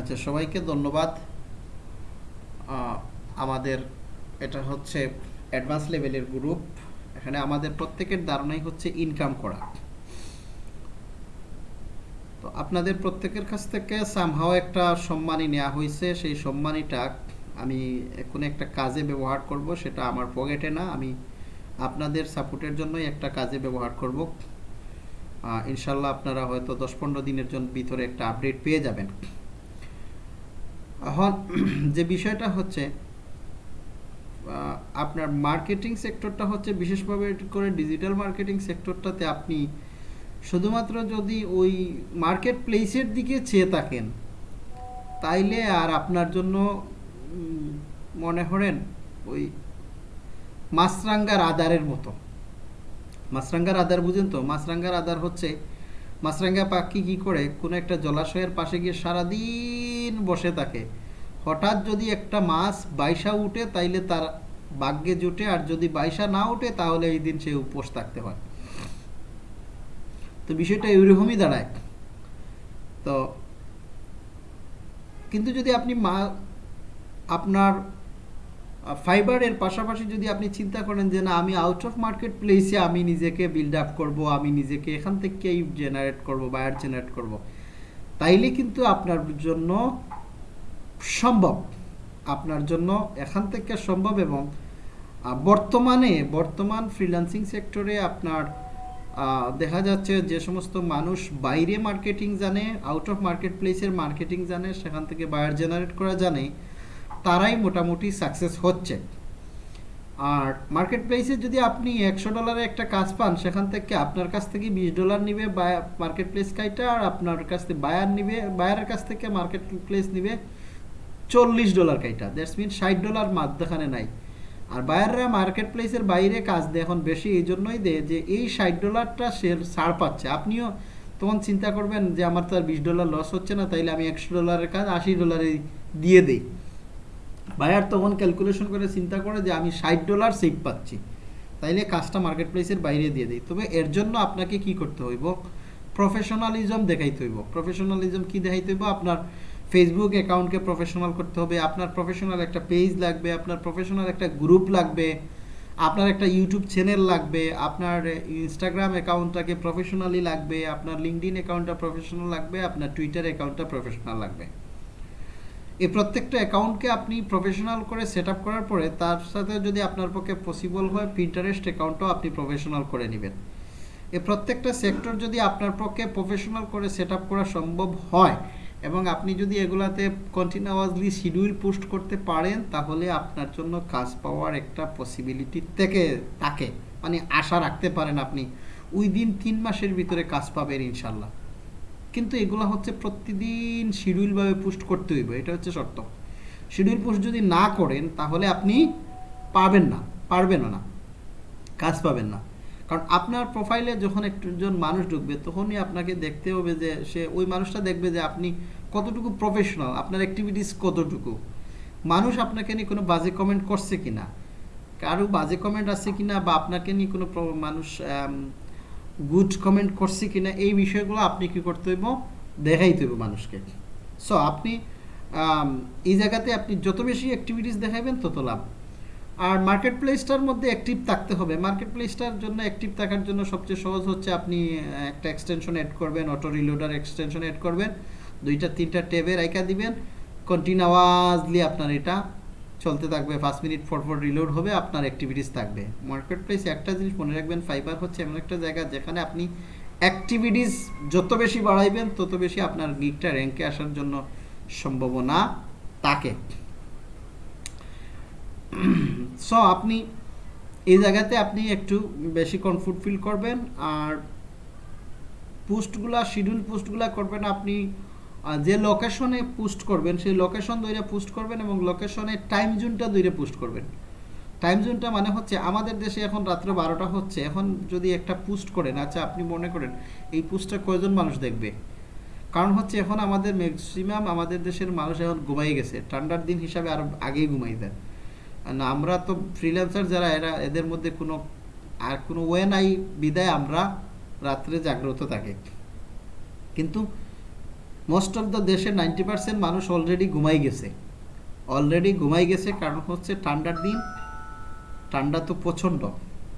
আচ্ছা সবাইকে ধন্যবাদ। আমাদের এটা হচ্ছে অ্যাডভান্স লেভেলের গ্রুপ এখানে আমাদের প্রত্যেকের ধারণাই হচ্ছে ইনকাম করা। তো আপনাদের প্রত্যেকের কাছ থেকে সামহাও একটা সম্মানী নেওয়া হয়েছে। সেই সম্মানীটা আমি কোনো একটা কাজে ব্যবহার করব, সেটা আমার পকেটে না, আমি আপনাদের সাপোর্টের জন্যই একটা কাজে ব্যবহার করব। ইনশাল্লাহ আপনারা হয়তো দশ পনেরো দিনের জন্য ভিতরে একটা আপডেট পেয়ে যাবেন। এখন যে বিষয়টা হচ্ছে আপনার মার্কেটিং সেক্টরটা হচ্ছে বিশেষভাবে করে ডিজিটাল মার্কেটিং সেক্টরটাতে আপনি শুধুমাত্র যদি ওই মার্কেট প্লেসের দিকে চেয়ে থাকেন, তাইলে আর আপনার জন্য মনে করেন ওই মাছরাঙ্গার আদারের মতো। মাছরাঙ্গার আদার বুঝেন তো? মাছরাঙ্গার আদার হচ্ছে, মাছরাঙ্গা পাখি কি করে? কোনো একটা জলাশয়ের পাশে গিয়ে সারাদিন বসে থাকে। হঠাৎ যদি একটা মাছ বাইসা উঠে, তাইলে তার ভাগ্যে জুটে, আর যদি বাইসা না উঠে, তাহলে এই দিন সে উপোস থাকতে হয়। তো বিষয়টা এরকমই দাঁড়ায়। তো কিন্তু যদি আপনি মা, আপনার ফাইবারের পাশাপাশি যদি আপনি চিন্তা করেন যে, না, আমি আউট অফ মার্কেট প্লেসে আমি নিজেকে বিল্ড আপ করব, আমি নিজেকে এখান থেকেই জেনারেট করব বায়ার জেনারেট করব, তাইলে কিন্তু আপনার জন্য সম্ভব। আপনার জন্য এখান থেকে সম্ভব এবং বর্তমানে, বর্তমান ফ্রিল্যান্সিং সেক্টরে আপনার দেখা যাচ্ছে যে সমস্ত মানুষ বাইরে মার্কেটিং জানে আউট অফ মার্কেট প্লেসের মার্কেটিং জানে, সেখান থেকে বায়ার জেনারেট করা জানে, তারাই মোটামুটি সাকসেস হচ্ছে। আর মার্কেট প্লেসে যদি আপনি একশো ডলারে একটা কাজ পান, সেখান থেকে আপনার কাছ থেকে বিশ ডলার নিবে মার্কেট প্লেস কাইটা আর আপনার কাছ থেকে বায়ার নিবে বায়ারের কাছ থেকে মার্কেট প্লেস নিবে চল্লিশ ডলার কাইটা। দ্যাটস মিন ষাট ডলার মাঝখানে নাই। আর বায়াররা মার্কেট প্লেসের বাইরে কাজ দেয় এখন বেশি, এই জন্যই দেয় যে এই ষাট ডলারটা সে ছাড় পাচ্ছে। আপনিও তখন চিন্তা করবেন যে আমার তো আর বিশ ডলার লস হচ্ছে না, তাইলে আমি একশো ডলারের কাজ আশি ডলারে দিয়ে দিই। বায়ার তখন ক্যালকুলেশন করে চিন্তা করে যে আমি ষাট ডলার সেভ পাচ্ছি। তাইলে কাজটা মার্কেট প্লেসের বাইরে দিয়ে দিই। তবে এর জন্য আপনাকে কি করতে হইব? প্রফেশনালিজম দেখাইতে হইব। প্রফেশনালিজম কি দেখাইতে হইব? আপনার ফেসবুক অ্যাকাউন্টকে প্রফেশনাল করতে হবে, আপনার প্রফেশনাল একটা পেজ লাগবে, আপনার প্রফেশনাল একটা গ্রুপ লাগবে, আপনার একটা ইউটিউব চ্যানেল লাগবে, আপনার ইনস্টাগ্রাম অ্যাকাউন্টটাকে প্রফেশনালি লাগবে, আপনার লিঙ্কডিন অ্যাকাউন্টটা প্রফেশনাল লাগবে, আপনার টুইটার অ্যাকাউন্টটা প্রফেশনাল লাগবে। এই প্রত্যেকটা অ্যাকাউন্টকে আপনি প্রফেশনাল করে সেট করার পরে, তার সাথে যদি আপনার পক্ষে পসিবল হয় পিন্টারেস্ট অ্যাকাউন্টও আপনি প্রফেশনাল করে নেবেন। এই প্রত্যেকটা সেক্টর যদি আপনার পক্ষে প্রফেশনাল করে সেট করা সম্ভব হয় এবং আপনি যদি এগুলাতে কন্টিনিউয়াসলি শিডিউল পোস্ট করতে পারেন, তাহলে আপনার জন্য কাজ পাওয়ার একটা পসিবিলিটি থেকে, থাকে। মানে আশা রাখতে পারেন আপনি ওই দিন তিন মাসের ভিতরে কাজ পাবেন ইনশাল্লাহ কিন্তু এগুলো হচ্ছে প্রতিদিন শিডিউলভাবে পোস্ট করতে হইব, এটা হচ্ছে শর্ত। শিডিউল পোস্ট যদি না করেন, তাহলে আপনি পাবেন না, পারবেনও না, কাজ পাবেন না। কারণ আপনার প্রোফাইলে যখন একজন মানুষ ঢুকবে, তখনই আপনাকে দেখতে হবে যে সে, ওই মানুষটা দেখবে যে আপনি কতটুকু প্রফেশনাল আপনার অ্যাক্টিভিটিস কতটুকু। মানুষ আপনাকে নিয়ে কোনো বাজে কমেন্ট করছে কিনা, কারও বাজে কমেন্ট আছে কিনা বা আপনাকে নিয়ে কোনো মানুষ গুড কমেন্ট করছে কিনা, এই বিষয়গুলো আপনি কি করতে হইব? দেখাইতে হইব মানুষকে। সো আপনি এই জায়গাতে আপনি যত বেশি অ্যাক্টিভিটিস দেখাবেন তত লাভ। আর মার্কেট প্লেসটার মধ্যে অ্যাক্টিভ থাকতে হবে। মার্কেট প্লেসটার জন্য অ্যাক্টিভ থাকার জন্য সবচেয়ে সহজ হচ্ছে আপনি একটা এক্সটেনশন অ্যাড করবেন অটো রিলোডার এক্সটেনশন অ্যাড করবেন, দুইটা, তিনটা ট্যাবে রাইখা দিবেন। কন্টিনিউয়াসলি আপনার এটা চলতে থাকবে। পাঁচ মিনিট ফর ফর রিলোড হবে, আপনার অ্যাক্টিভিটিস থাকবে। মার্কেট প্লেস একটা জিনিস মনে রাখবেন ফাইবার হচ্ছে এমন একটা জায়গা যেখানে আপনি অ্যাক্টিভিটিস যত বেশি বাড়াইবেন, তত বেশি আপনার গিকটা র্যাঙ্কে আসার জন্য সম্ভাবনা থাকে। সো আপনি এই জায়গাতে আপনি একটু বেশি কমফোর্ট ফিল করবেন আর পোস্টগুলা শিডিউল পোস্টগুলা করবেন আপনি যে লোকেশনে পোস্ট করবেন, সেই লোকেশন দইরে পোস্ট করবেন এবং লোকেশনে টাইম জোনটা দইরে পোস্ট করবেন। টাইম জোনটা মানে হচ্ছে আমাদের দেশে এখন রাত্র বারোটা হচ্ছে, এখন যদি একটা পোস্ট করেন আচ্ছা আপনি মনে করেন এই পোস্টটা কয়জন মানুষ দেখবে? কারণ হচ্ছে এখন আমাদের ম্যাক্সিমাম আমাদের দেশের মানুষ এখন ঘুমাই গেছে, ঠান্ডার দিন হিসাবে আরও আগেই ঘুমাই দেয় না, আমরা তো ফ্রিল্যান্সার যারা, এরা, এদের মধ্যে কোনো, আর কোনো ওয়ে নাই বিদায় আমরা রাত্রে জাগ্রত থাকে। কিন্তু মোস্ট অফ দ্য দেশে নাইনটি পার্সেন্ট মানুষ অলরেডি ঘুমাই গেছে। অলরেডি ঘুমাই গেছে কারণ হচ্ছে ঠান্ডার দিন, ঠান্ডা তো প্রচণ্ড,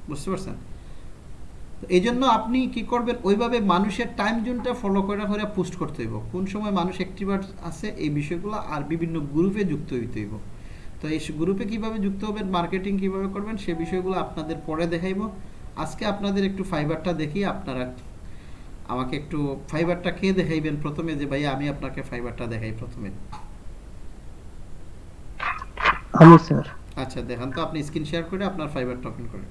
বুঝতে পারছেন? এই জন্য আপনি কি করবেন, ওইভাবে মানুষের টাইম জোনটা ফলো করে করে পোস্ট করতে হইব। কোন সময় মানুষ অ্যাক্টিভার আছে, এই বিষয়গুলো আর বিভিন্ন গ্রুপে যুক্ত হইতে হইব। তো এই গ্রুপে কীভাবে যুক্ত হবেন মার্কেটিং কীভাবে করবেন সে বিষয়গুলো আপনাদের পরে দেখাইব। আজকে আপনাদের একটু ফাইবারটা দেখি আপনারা আমাকে একটু ফাইবারটা কে দেখাইবেন প্রথমে যে ভাই আমি আপনাকে ফাইবারটা দেখাই প্রথমে। আমি স্যার। আচ্ছা দেখান তো আপনি স্ক্রিন শেয়ার করে আপনার ফাইবারটা ওপেন করেন।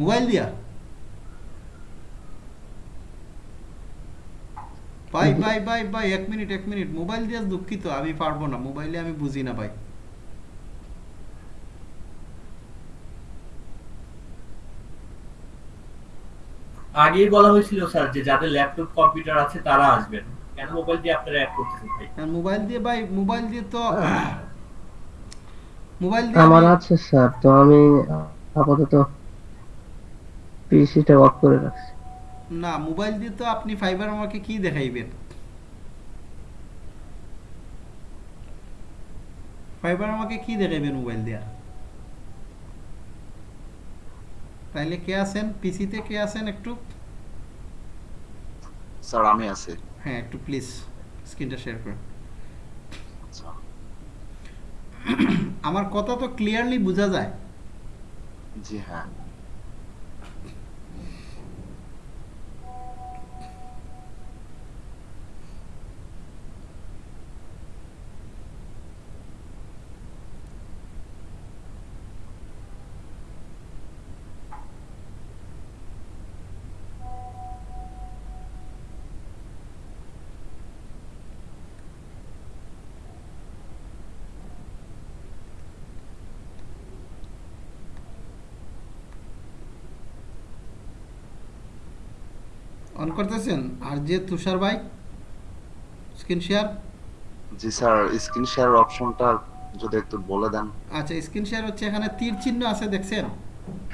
মোবাইল দিয়া? ভাই ভাই ভাই ভাই এক মিনিট এক মিনিট। মোবাইল দিয়ে দুঃখিত আমি পারব না। মোবাইলে আমি বুঝি না ভাই। আগেই বলা হয়েছিল স্যার যে যাদের ল্যাপটপ কম্পিউটার আছে তারা আসবেন। কেন মোবাইল দিয়ে আপনারা অ্যাড করতেছেন ভাই? আর মোবাইল দিয়ে ভাই মোবাইল দিয়ে তো মোবাইল দিয়ে আমার আছে স্যার তো আমি আপাতত পিসিটা অফ করে রাখছি। না মোবাইল দিয়ে তো আপনি ফাইবার আমাকে কি দেখাইবেন? ফাইবার আমাকে কি দেখাইবেন মোবাইল দিয়া? তাইলে কে আছেন? পিসিতে কে আছেন একটু? স্যার আমি আছি। হ্যাঁ একটু প্লিজ স্ক্রিনটা শেয়ার করুন। আচ্ছা। আমার কথা তো ক্লিয়ারলি বোঝা যায়। জি হ্যাঁ। অন করতেছেন? আর যে তুষার ভাই স্ক্রিন শেয়ার? জি স্যার স্ক্রিন শেয়ার অপশনটা যদি একটু বলে দেন। আচ্ছা স্ক্রিন শেয়ার হচ্ছে এখানে তীর চিহ্ন আছে দেখছেন?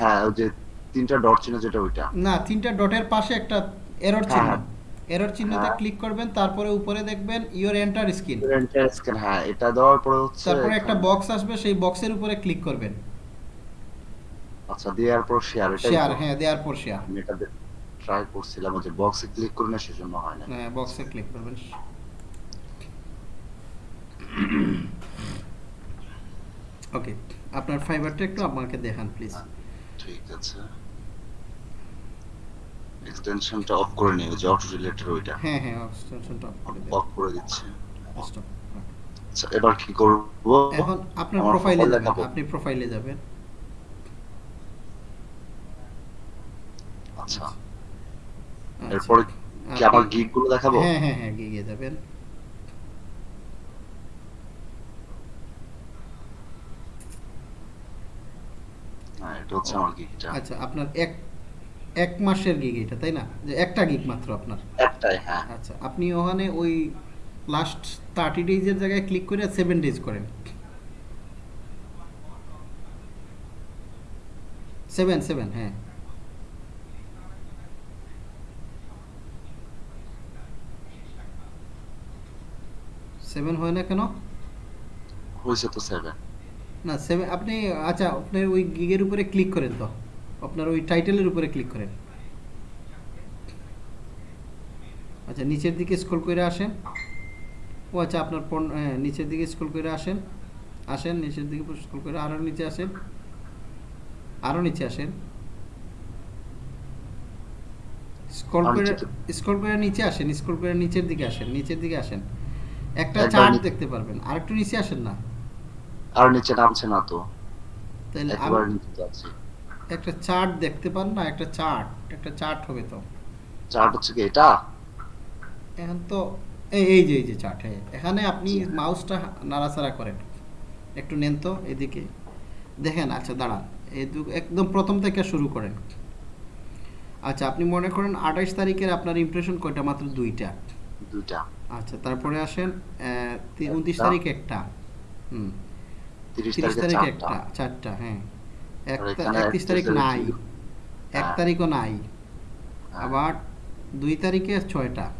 হ্যাঁ ওই যে তিনটা ডট চিহ্ন যেটা ওইটা। না তিনটা ডটের পাশে একটা এরর চিহ্ন। হ্যাঁ। এরর চিহ্নতে হ্যাঁ। ক্লিক করবেন তারপরে উপরে দেখবেন ইওর এন্টার স্ক্রিন স্ক্যান হ্যাঁ এটা দেওয়ার পরে হচ্ছে তারপরে একটা বক্স আসবে সেই বক্সের উপরে ক্লিক করবেন। আচ্ছা দেওয়ার পর শেয়ার এটা শেয়ার হ্যাঁ দেওয়ার পর শেয়ার এটা ট্রাই করছিলাম যে বক্সে ক্লিক করি না সেজন্য হয় না। হ্যাঁ বক্সে ক্লিক করবেন। ওকে আপনার ফাইবারটা একটু আমাকে দেখান প্লিজ ঠিক আছে। এক্সটেনশনটা অফ করে ওই যে অটো রিলেটেড ওইটা। হ্যাঁ হ্যাঁ এক্সটেনশনটা অফ করে অফ করে দিচ্ছি। Stop. আচ্ছা এবার কি করব? এখন আপনার প্রোফাইলে যাবেন আপনি প্রোফাইলে যাবেন। আচ্ছা। এরপরে কি আমার আপনি- গিগগুলো দেখাবো? হ্যাঁ হ্যাঁ হ্যাঁ গিয়ে যাবেন হ্যাঁ আচ্ছা আপনার এক এক মাসের গিগ এটা তাই না? যে একটা গিগ মাত্র আপনার। একটাই হ্যাঁ। আচ্ছা আপনি ওখানে ওই লাস্ট থার্টি ডেজের জায়গায় ক্লিক করে সেভেন ডেজ করেন। সেভেন সেভেন হ্যাঁ। সেভেন হয় না কেন? হয়েছে তো সেভেন না সেভেন আপনি আচ্ছা আপনার ওই গিগের উপরে ক্লিক করেন তো। আপনার ওই টাইটেলের উপরে ক্লিক করেন। আচ্ছা নিচের দিকে স্ক্রল করে আসেন। ও আচ্ছা আপনার হ্যাঁ নিচের দিকে স্ক্রল করে আসেন। আসেন নিচের দিকে স্ক্রল করে আরও নিচে আসেন। আরও নিচে আসেন। স্ক্রল করে স্ক্রল করে নিচে আসেন স্ক্রল করে নিচের দিকে আসেন নিচের দিকে আসেন। একটা চার্ট দেখতে পারবেন আরেকটু নিচে আসেন না। আর নিচে নামছে না তো। তাহলে একবার নিচে যাচ্ছে। একটা চার্ট দেখতে পান না একটা চার্ট একটা চার্ট হবে তো। চার্ট হচ্ছে কি এটা? এখন তো এই এই যে এই যে চার্ট হ্যাঁ এখানে আপনি মাউসটা নাড়াচাড়া করেন। একটু নেন তো এদিকে। দেখেন আচ্ছা দাঁড়ান। এই দু- একদম প্রথম থেকে শুরু করেন। আচ্ছা আপনি মনে করেন আঠাশ তারিখের আপনার ইমপ্রেশন কয়টা? মাত্র দুইটা। দুইটা। আচ্ছা তারপরে আসেন উনত্রিশ একটা। তারিখ একটা। হুম। তিরিশ তিরিশ তারিখে তারিখে চারটা। একটা চারটা হ্যাঁ। এক আর তা- এখানে একত্রিশ তারিখ নাই। তারিখ এক হ্যাঁ। তারিখও নাই। হ্যাঁ, আবার দুই তারিখে ছয়টা।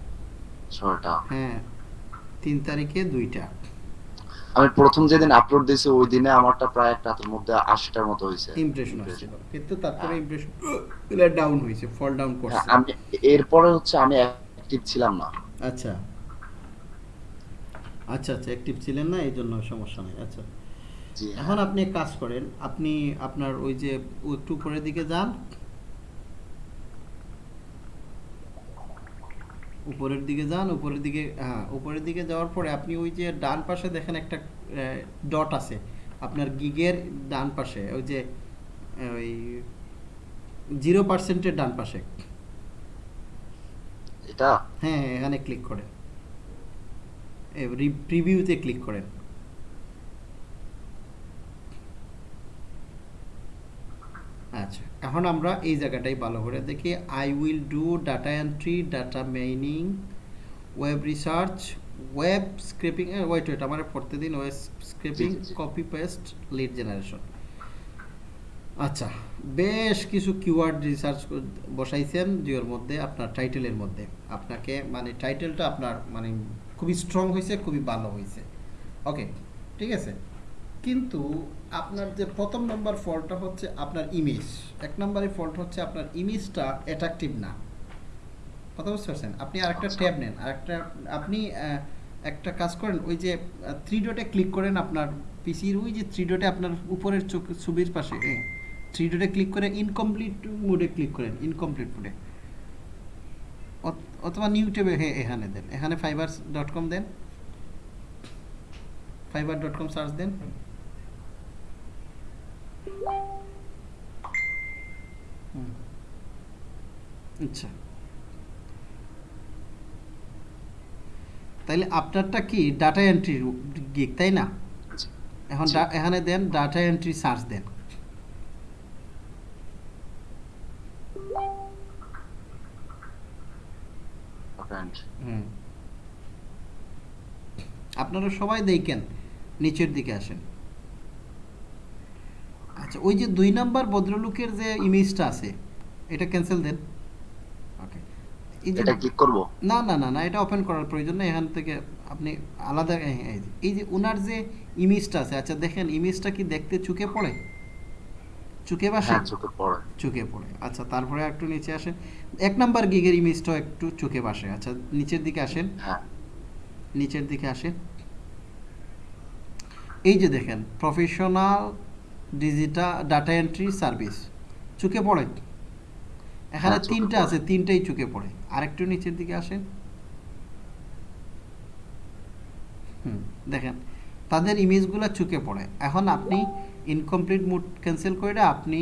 ছয়টা। হ্যাঁ তিন তারিখে দুইটা। আমি প্রথম যেদিন আপলোড দিয়েছি ওই দিনে আমারটা প্রায় একটা হাতের মধ্যে আশিটার মতো হয়েছে। ইমপ্রেশন আসছিল। কিন্তু তারপরে। ইমপ্রেশন ডাউন হয়েছে ফল ডাউন হ্যাঁ, করছে। আমি এরপরে হচ্ছে আমি অ্যাক্টিভ ছিলাম না। আচ্ছা। আচ্ছা আচ্ছা অ্যাক্টিভ ছিলেন না এই জন্য সমস্যা নেই আচ্ছা। হ্যাঁ। এখন আপনি কাজ করেন আপনি আপনার ওই যে একটু উপরের দিকে যান। উপরের দিকে যান উপরের দিকে হ্যাঁ উপরের দিকে যাওয়ার পরে আপনি ওই যে ডান পাশে দেখেন একটা ডট আছে। আপনার গিগের ডান পাশে ওই যে ওই জিরো পার্সেন্টের ডান পাশে। এটা? হ্যাঁ হ্যাঁ, এখানে ক্লিক করেন প্রিভিউতে ক্লিক করেন। আচ্ছা এখন আমরা এই জায়গাটাই ভালো করে দেখি। I will do data entry data mining web research web scraping wait wait আমার পড়তে দিন। Web scraping. Copy paste lead generation আচ্ছা বেশ কিছু কিওয়ার্ড রিসার্চ বসাইছেন জিওর মধ্যে আপনার টাইটেলের মধ্যে। আপনাকে মানে টাইটেলটা আপনার মানে খুবই স্ট্রং হয়েছে খুবই ভালো হয়েছে ওকে ঠিক আছে? কিন্তু আপনার যে প্রথম নম্বর ফল্টটা হচ্ছে আপনার ইমেজ এক নম্বরের ফল্ট হচ্ছে আপনার ইমেজটা অ্যাট্রাকটিভ না। কথা বুঝতে পারছেন? আপনি আরেকটা আচ্ছা। ট্যাব নেন আরেকটা আপনি একটা কাজ করেন ওই যে থ্রি ডটে ক্লিক করেন আপনার পিসির ওই যে থ্রি ডটে আপনার উপরের চোখ ছবির পাশে। থ্রি ডটে ক্লিক করে ইনকমপ্লিট মোডে ক্লিক করেন ইনকমপ্লিট মোডে অথবা নিউ ট্যাবে হ্যাঁ এখানে দেন। এখানে ফাইবার ডট কম দেন। ফাইবার ডট কম সার্চ দেন। আচ্ছা। তাইলে আপনারটা কি ডাটা এন্ট্রি গিক তাই না? এখন এখানে দেন ডাটা এন্ট্রি সার্চ দেন। Apparent. হুম। আপনারা সবাই দেখেন নিচের দিকে আসেন। আচ্ছা ওই যে দুই নাম্বার ভদ্রলোকের যে ইমেজটা আছে এটা ক্যান্সেল দেন। ওকে এই যে এটা ক্লিক করব? না না না না এটা ওপেন করার প্রয়োজন নেই এখান থেকে আপনি আলাদা এই- যে- এই যে ওনার যে ইমেজটা আছে আচ্ছা দেখেন ইমেজটা কি দেখতে চুকে পড়ে? চুকে বাসে? হ্যাঁ চোখে পড়ে। চোখে পড়ে। আচ্ছা তারপরে একটু নিচে আসেন। এক নাম্বার গিগের ইমেজটাও একটু চোখে বাসে। আচ্ছা নিচের দিকে আসেন। হ্যাঁ। নিচের দিকে আসেন। এই যে দেখেন professional digital data entry service চোখে পড়ে? এখানে হ্যাঁ, তিনটা আছে তিনটাই চুকে পড়ে। আরেকটু নিচের দিকে আসেন। হুম দেখেন তাদের ইমেজগুলো চুকে পড়ে। এখন আপনি ইনকমপ্লিট মুড ক্যান্সেল করে আপনি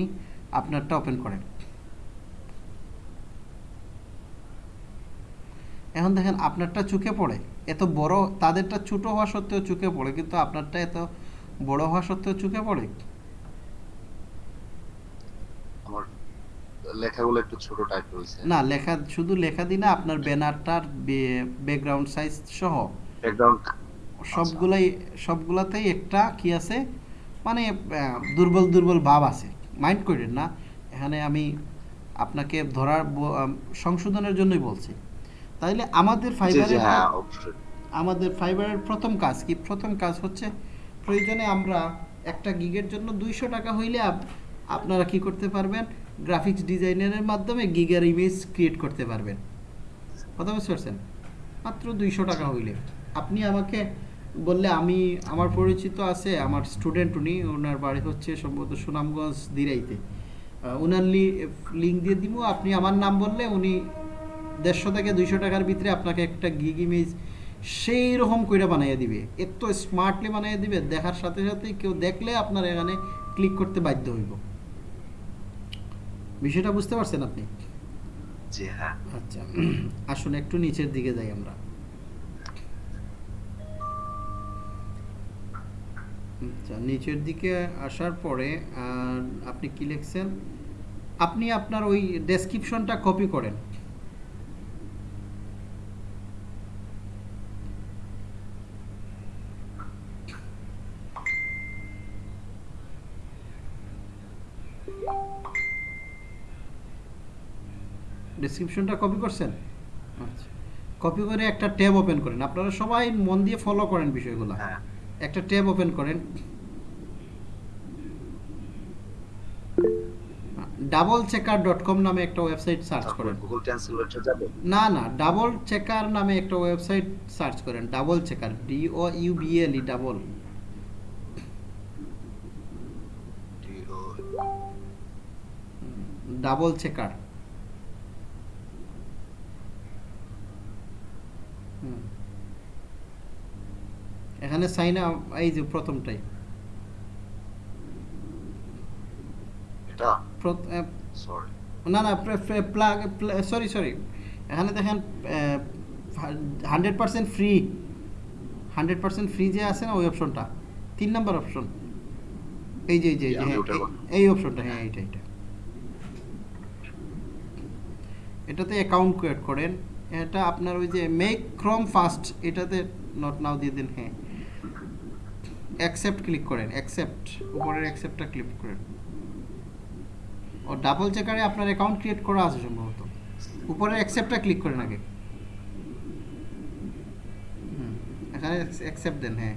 আপনারটা ওপেন করেন। এখন দেখেন আপনারটা চোখে পড়ে। এত বড় তাদেরটা ছোট হওয়া সত্ত্বেও চোখে পড়ে কিন্তু আপনারটা এত বড় হওয়া সত্ত্বেও চোখে পড়ে? আমার লেখাগুলো একটু ছোট টাইপ রয়েছে না লেখা শুধু লেখা দিই না আপনার ব্যানারটার ব্যাকগ্রাউন্ড সাইজ সহ। ব্যাকগ্রাউন্ড সবগুলাই সবগুলাতেই একটা কি আছে? মানে দুর্বল দুর্বল ভাব আছে। মাইন্ড করেন না এখানে আমি আপনাকে ধরার সংশোধনের জন্যই বলছি। তাইলে আমাদের ফাইবারের হ্যাঁ আমাদের ফাইবারের প্রথম কাজ কি? প্রথম কাজ হচ্ছে প্রয়োজনে আমরা একটা গিগের জন্য দুইশো টাকা হইলে আপনারা কি করতে পারবেন? গ্রাফিক্স ডিজাইনারের মাধ্যমে গিগের ইমেজ ক্রিয়েট করতে পারবেন। কথা বুঝতে পারছেন? মাত্র দুইশো টাকা হইলে। আপনি আমাকে বললে আমি আমার পরিচিত আছে আমার স্টুডেন্ট উনি ওনার বাড়ি হচ্ছে সম্ভবত সুনামগঞ্জ দিরাইতে। ওনার লিঙ্ক দিয়ে দিব আপনি আমার নাম বললে উনি দেড়শো থেকে দুইশো টাকার ভিতরে আপনাকে একটা গিগ ইমেজ সেই রকম করে বানাইয়া দিবে। এত স্মার্টলি বানাইয়া দিবে দেখার সাথে সাথে কেউ দেখলে আপনার এখানে ক্লিক করতে বাধ্য হইব। বিষয়টা বুঝতে পারছেন আপনি? জি হ্যাঁ। আচ্ছা আসুন একটু নিচের দিকে যাই আমরা। আচ্ছা নিচের দিকে আসার পরে আপনি কি লিখছেন? আপনি আপনার ওই ডেসক্রিপশনটা কপি করেন। ডেসক্রিপশনটা কপি করছেন? আচ্ছা কপি করে একটা ট্যাব ওপেন করেন। আপনারা সবাই মন দিয়ে ফলো করেন বিষয়গুলো। হ্যাঁ। একটা ট্যাব ওপেন করেন। ডাবল চেকার ডট কম নামে একটা ওয়েবসাইট সার্চ করেন। গুগল ট্রান্সলেটর যাবে? না না ডাবল চেকার নামে একটা ওয়েবসাইট সার্চ করেন। Double checker D O U B L E double double checker এখানে সাইন এই যে প্রথমটাই। এটা? না না প্লাগ সরি সরি এখানে দেখেন hundred percent free hundred percent free যে আছে না ওই অপশনটা তিন নাম্বার অপশন এই যে এই যে এই আমি হ্যাঁ, অপশনটা হ্যাঁ এইটা এইটা। এটাতে অ্যাকাউন্ট ক্রিয়েট করেন। এটা আপনার ওই যে মেক ক্রম ফাস্ট এটাতে নট নাও দিয়ে দিন হ্যাঁ। অ্যাকসেপ্ট ক্লিক করেন অ্যাকসেপ্ট উপরের অ্যাকসেপ্টটা ক্লিক করেন। ও ডাবল চেকারে আপনার অ্যাকাউন্ট ক্রিয়েট করা আছে সম্ভবত। উপরে অ্যাকসেপ্টটা ক্লিক করেন আগে। এখানে অ্যাকসেপ্ট দেন হ্যাঁ।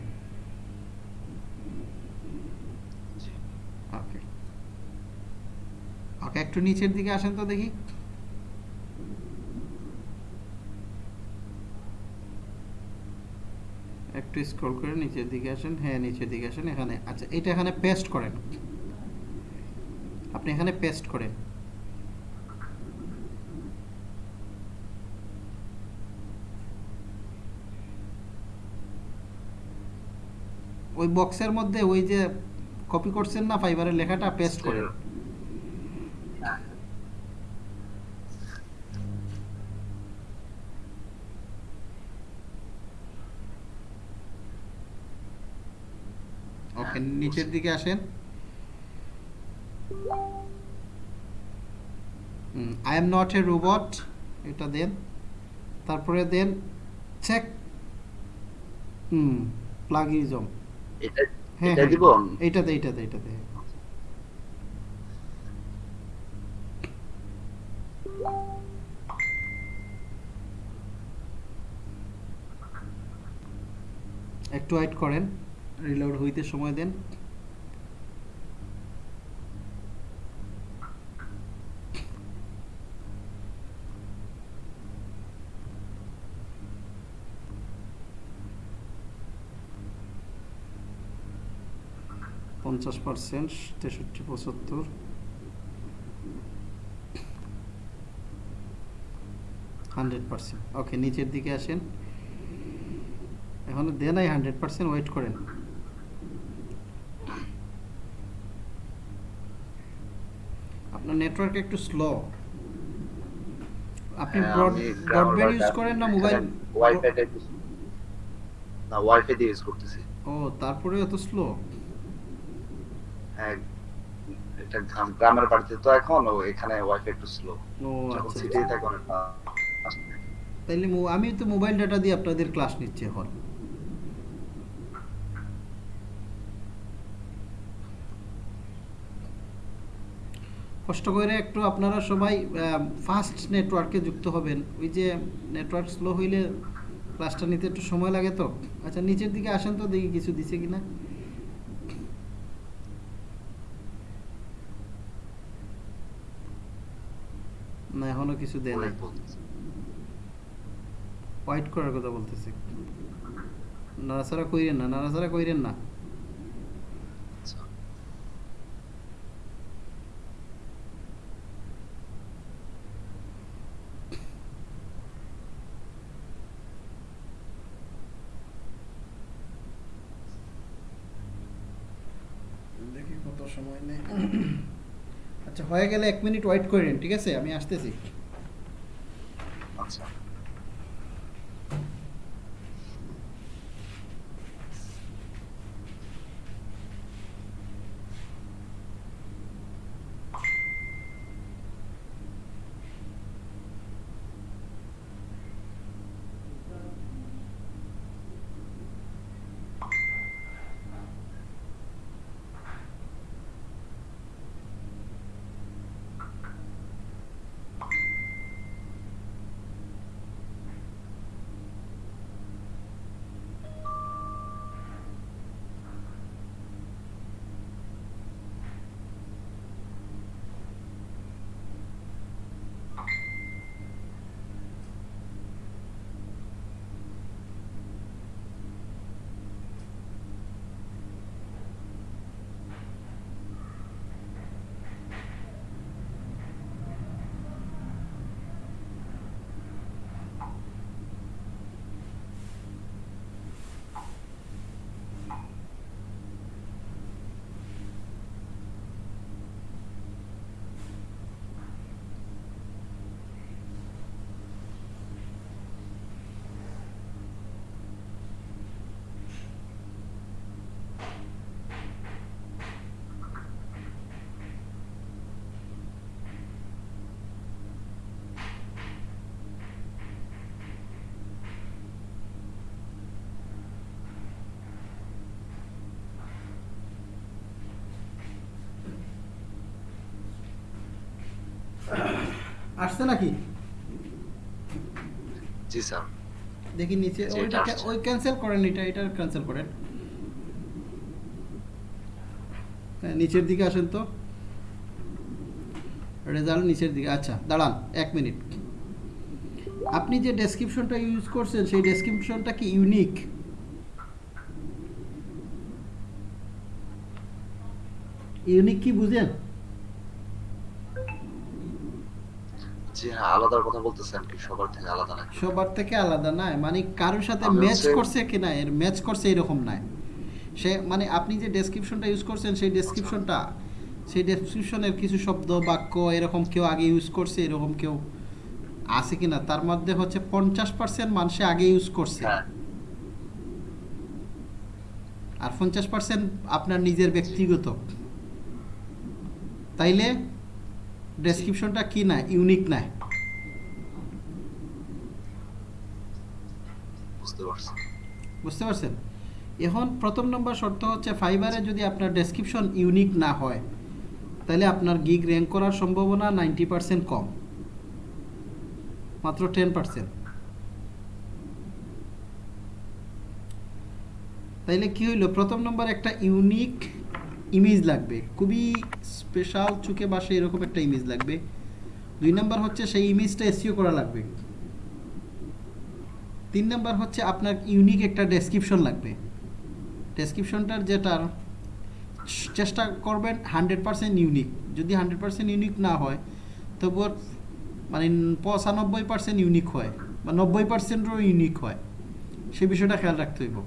ওকে একটু নিচের দিকে আসেন তো দেখি। একটু স্ক্রল করে নিচের দিকে আসেন হ্যাঁ নিচের দিকে আসেন, এখানে। আচ্ছা এটা এখানে পেস্ট করেন। আপনি এখানে পেস্ট করেন। ওই বক্সের মধ্যে ওই যে কপি করছেন না ফাইবারের লেখাটা পেস্ট করেন। ওকে নিচের দিকে আসেন। I am not a robot এটা দেন। তারপরে দেন চেক হুম প্লাগিজম এটা হ্যাঁ এটা হ্যাঁ। এইটাতে এইটাতে এইটাতে একটু ওয়েট করেন। রিলোড হইতে সময় দেন। পঞ্চাশ পার্সেন্ট তেষট্টি পঁচাত্তর। Hundred percent. ওকে নিচের দিকে আসেন। এখন দেন নাই হান্ড্রেড পার্সেন্ট ওয়েট করেন। আপনার নেটওয়ার্ক একটু স্লো। আপনি ব্রডব্যান্ড ইউজ করেন না মোবাইল ওয়াইফাই না ওয়াইফাই দিয়ে ইউজ করতেছি। ও তারপরে এত স্লো? এটা গ্রামের বাড়িতে তো এখন ও এখানে ওয়াইফাই একটু স্লো যখন আচ্ছা। থাকে অনেক তাইলে আমি তো মোবাইল ডাটা দিয়ে আপনাদের ক্লাস নিচ্ছি এখন। কষ্ট করে একটু আপনারা সবাই ফাস্ট নেটওয়ার্কে যুক্ত হবেন। ওই যে নেটওয়ার্ক স্লো হইলে ক্লাসটা নিতে একটু সময় লাগে তো। আচ্ছা নিচের দিকে আসেন তো দেখি কিছু দিছে কিনা। না এখনও কিছু দেয় নাই। হোয়াইট করার কথা বলতেছি। নাড়াচাড়া কইরেন না নাড়াচাড়া কইরেন না আচ্ছা। দেখি কত সময় নেই আচ্ছা হয়ে গেলে এক মিনিট ওয়েট করেন ঠিক আছে? আমি আসতেছি। আচ্ছা। আসছে নাকি? জি স্যার। দেখি নিচে জি, ওইটা এটা কে- আসছে। ওই ক্যান্সেল করেন এটা এটা ক্যান্সেল করেন। হ্যাঁ, নিচের দিকে আসেন তো। রেজাল্ট নিচের দিকে আচ্ছা দাঁড়ান এক মিনিট। আপনি যে ডেসক্রিপশনটা ইউজ করছেন সেই ডেসক্রিপশনটা কি ইউনিক ইউনিক কি বুঝেন? জি হ্যাঁ আলাদার কথা বলতেছেন কি সবার থেকে আলাদা নাকি? সবার থেকে আলাদা নয় মানে কারোর সাথে ম্যাচ করছে কিনা এর ম্যাচ করছে এরকম নয় সে মানে আপনি যে ডেসক্রিপশনটা ইউজ করছেন সেই ডেসক্রিপশনটা সেই ডেসক্রিপশনের কিছু শব্দ বাক্য এরকম কেউ আগে ইউজ করছে এরকম কেউ আছে কিনা তার মধ্যে হচ্ছে পঞ্চাশ পার্সেন্ট মানুষে আগে ইউজ করছে। হ্যাঁ। আর পঞ্চাশ পার্সেন্ট আপনার নিজের ব্যক্তিগত। তাইলে ডেসক্রিপশনটা কি না ইউনিক না বুঝতে পারছি। বুঝতে পারছেন? এখন প্রথম নম্বর শর্ত হচ্ছে ফাইবারে যদি আপনার ডেসক্রিপশন ইউনিক না হয় তাহলে আপনার গিগ র্যাঙ্ক করার সম্ভাবনা নাইনটি পার্সেন্ট কম। মাত্র টেন পার্সেন্ট তাইলে কি হইল? প্রথম নম্বর একটা ইউনিক ইমেজ লাগবে। খুবই স্পেশাল চুকে বাসে এরকম একটা ইমেজ লাগবে। দুই নম্বর হচ্ছে সেই ইমেজটা এসিও করা লাগবে। তিন নাম্বার হচ্ছে আপনার ইউনিক একটা ডেসক্রিপশন লাগবে। ডেসক্রিপশনটার যেটার চেষ্টা করবেন হান্ড্রেড পার্সেন্ট ইউনিক যদি হান্ড্রেড পার্সেন্ট ইউনিক না হয় তবু মানে পঁচানব্বই পার্সেন্ট ইউনিক হয় বা নব্বই পার্সেন্টও ইউনিক হয়। সেই বিষয়টা খেয়াল রাখতে হইব।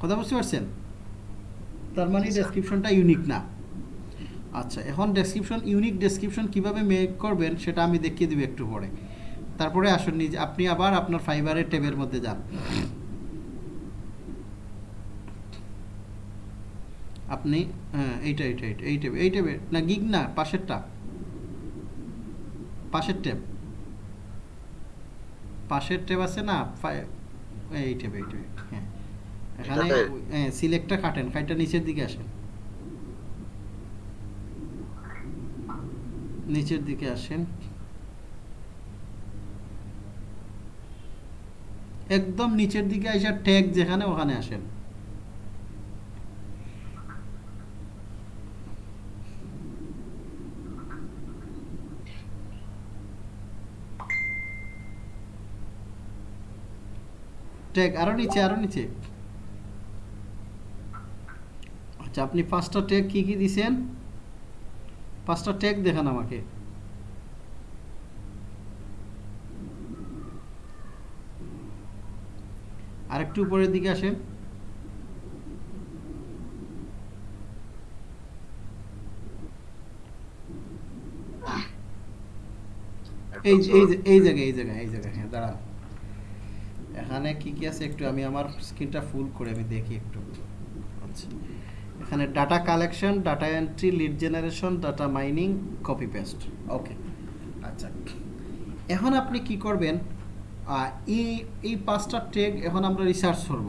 কথা বুঝতে পারছেন? তার মানে ডেসক্রিপশনটা ইউনিক না। আচ্ছা এখন ডেসক্রিপশন ইউনিক ডেসক্রিপশন কীভাবে মেক করবেন সেটা আমি দেখিয়ে দিব একটু পরে। তারপরে আসুন, নিজে, আপনি আবার আপনার ফাইবারের ট্যাবের মধ্যে যান। আপনি হ্যাঁ এইটা এইটা এইটা, এই ট্যাবে এই না গিগ না, পাশেরটা। পাশের ট্যাব পাশের ট্যাব আছে না এই ট্যাবে এই হ্যাঁ। এখানে হ্যাঁ সিলেক্টটা কাটেন কাইটা নিচের দিকে আসেন। নিচের দিকে আসেন। একদম নিচের দিকে আইসা ট্যাগ যেখানে ওখানে আসেন। ট্যাগ আরও নিচে আরও নিচে। আচ্ছা আপনি পাঁচটা ট্যাগ কি কি দিছেন? পাঁচটা ট্যাগ দেখান আমাকে। আরেকটু উপরের দিকে আসেন। এই এই এই জায়গায় এই জায়গায় এই জায়গায় হ্যাঁ দাঁড়ান। এখানে কি কি আছে একটু আমি আমার স্ক্রিনটা ফুল করে আমি দেখি একটু। আচ্ছা। এখানে data collection data entry lead generation data mining copy paste okay আচ্ছা। এখন আপনি কি করবেন? এই এই পাঁচটা টেগ এখন আমরা রিসার্চ করব।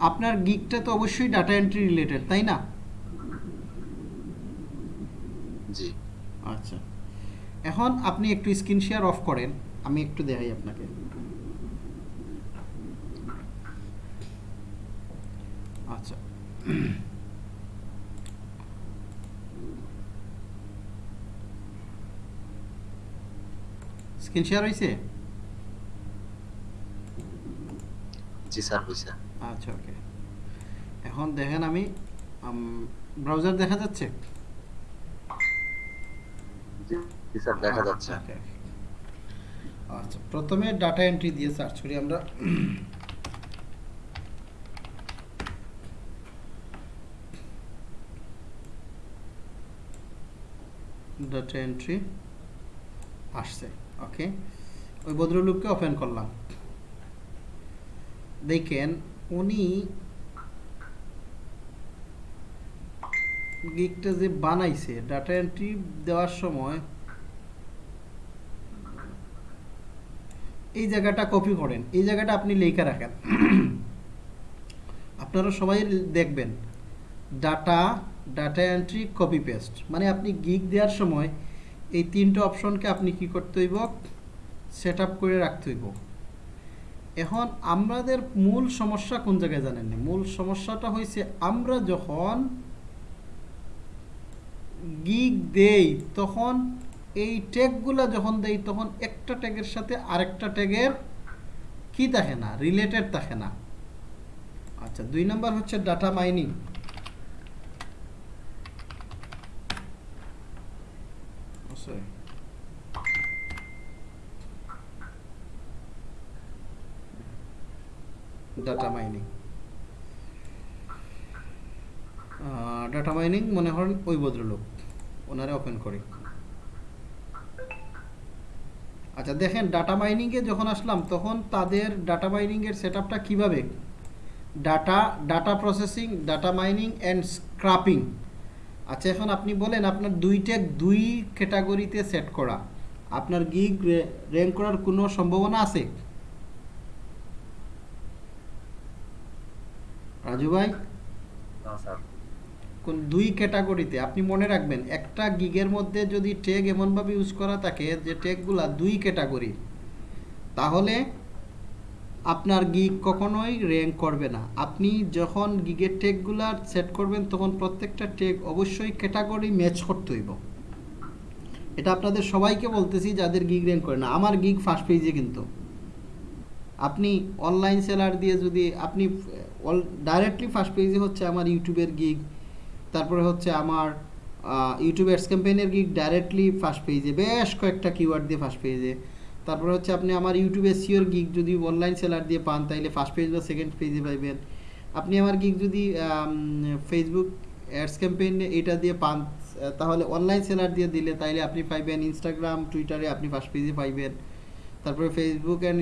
আপনার গিকটা তো অবশ্যই ডাটা এন্ট্রি রিলেটেড তাই না? জি। আচ্ছা। এখন আপনি একটু স্ক্রিন শেয়ার অফ করেন আমি একটু দেখাই আপনাকে। আচ্ছা। স্ক্রিন শেয়ার হয়েছে জি স্যার হয়েছে আচ্ছা ওকে। এখন দেখেন আমি ব্রাউজার দেখা যাচ্ছে? জি স্যার দেখা যাচ্ছে। okay. আচ্ছা প্রথমে ডাটা এন্ট্রি দিয়ে সার্চ করি আমরা। ডাটা এন্ট্রি আসছে ওকে ওই ভদ্রলোককে ওপেন করলাম। দেখেন, উনি গিকটা যে বানাইছে ডাটা এন্ট্রি দেওয়ার সময় এই জায়গাটা কপি করেন, এই জায়গাটা আপনি লেখা রাখেন। আপনারা সবাই দেখবেন data data entry copy paste মানে আপনি গিগ দেওয়ার সময় এই তিনটা অপশনকে আপনি কি করতে হইব? সেট করে রাখতে হইব। এখন আমাদের মূল সমস্যা কোন জায়গায় জানেন না? মূল সমস্যাটা হয়েছে আমরা যখন গিগ দেই, তখন এই ট্যাগগুলা যখন দেই, তখন একটা ট্যাগের সাথে আরেকটা ট্যাগের কি থাকে না? রিলেটেড থাকে না। আচ্ছা দুই নম্বর হচ্ছে data mining data mining data mining মনে করেন ওই ভদ্রলোক। ওনারে ওপেন করি। আচ্ছা দেখেন ডাটা মাইনিংয়ে যখন আসলাম, তখন তাদের ডাটা মাইনিংয়ের সেট আপটা কীভাবে? Data data processing data mining and scraping আচ্ছা এখন আপনি বলেন, আপনার দুইটা, দুই ক্যাটাগরিতে সেট করা। আপনার গিগ র্যাঙ্ক করার কোনো সম্ভাবনা আছে? রাজু ভাই? কোন দুই ক্যাটাগরিতে আপনি মনে রাখবেন একটা গিগের মধ্যে যদি ট্যাগ এমনভাবে ইউজ করা থাকে যে ট্যাগগুলা দুই ক্যাটাগরি তাহলে আপনার গিগ কখনোই র্যাঙ্ক করবে না। আপনি যখন গিগের ট্যাগগুলা সেট করবেন তখন প্রত্যেকটা ট্যাগ অবশ্যই ক্যাটাগরি ম্যাচ করতে হইব। এটা আপনাদের সবাইকে বলতেছি যাদের গিগ র্যাঙ্ক করে না। আমার গিগ ফার্স্ট পেজে কিন্তু। আপনি অনলাইন সেলার দিয়ে যদি আপনি ডাইরেক্টলি ফার্স্ট পেজে হচ্ছে আমার ইউটিউবের গিগ তারপরে হচ্ছে আমার ইউটিউব অ্যাডস ক্যাম্পেইনের গিগ ডাইরেক্টলি ফার্স্ট পেজে বেশ কয়েকটা কিওয়ার্ড দিয়ে ফার্স্ট পেজে তারপরে হচ্ছে আপনি আমার ইউটিউবে সিওর গিগ যদি অনলাইন সেলার দিয়ে পান, তাইলে ফার্স্ট পেজ বা সেকেন্ড পেজে পাইবেন। আপনি আমার গিগ যদি ফেসবুক অ্যাডস ক্যাম্পেইন এটা দিয়ে পান, তাহলে অনলাইন সেলার দিয়ে দিলে তাইলে আপনি পাইবেন ইনস্টাগ্রাম টুইটারে আপনি ফার্স্ট পেজে পাইবেন। তারপরে ফেসবুক অ্যান্ড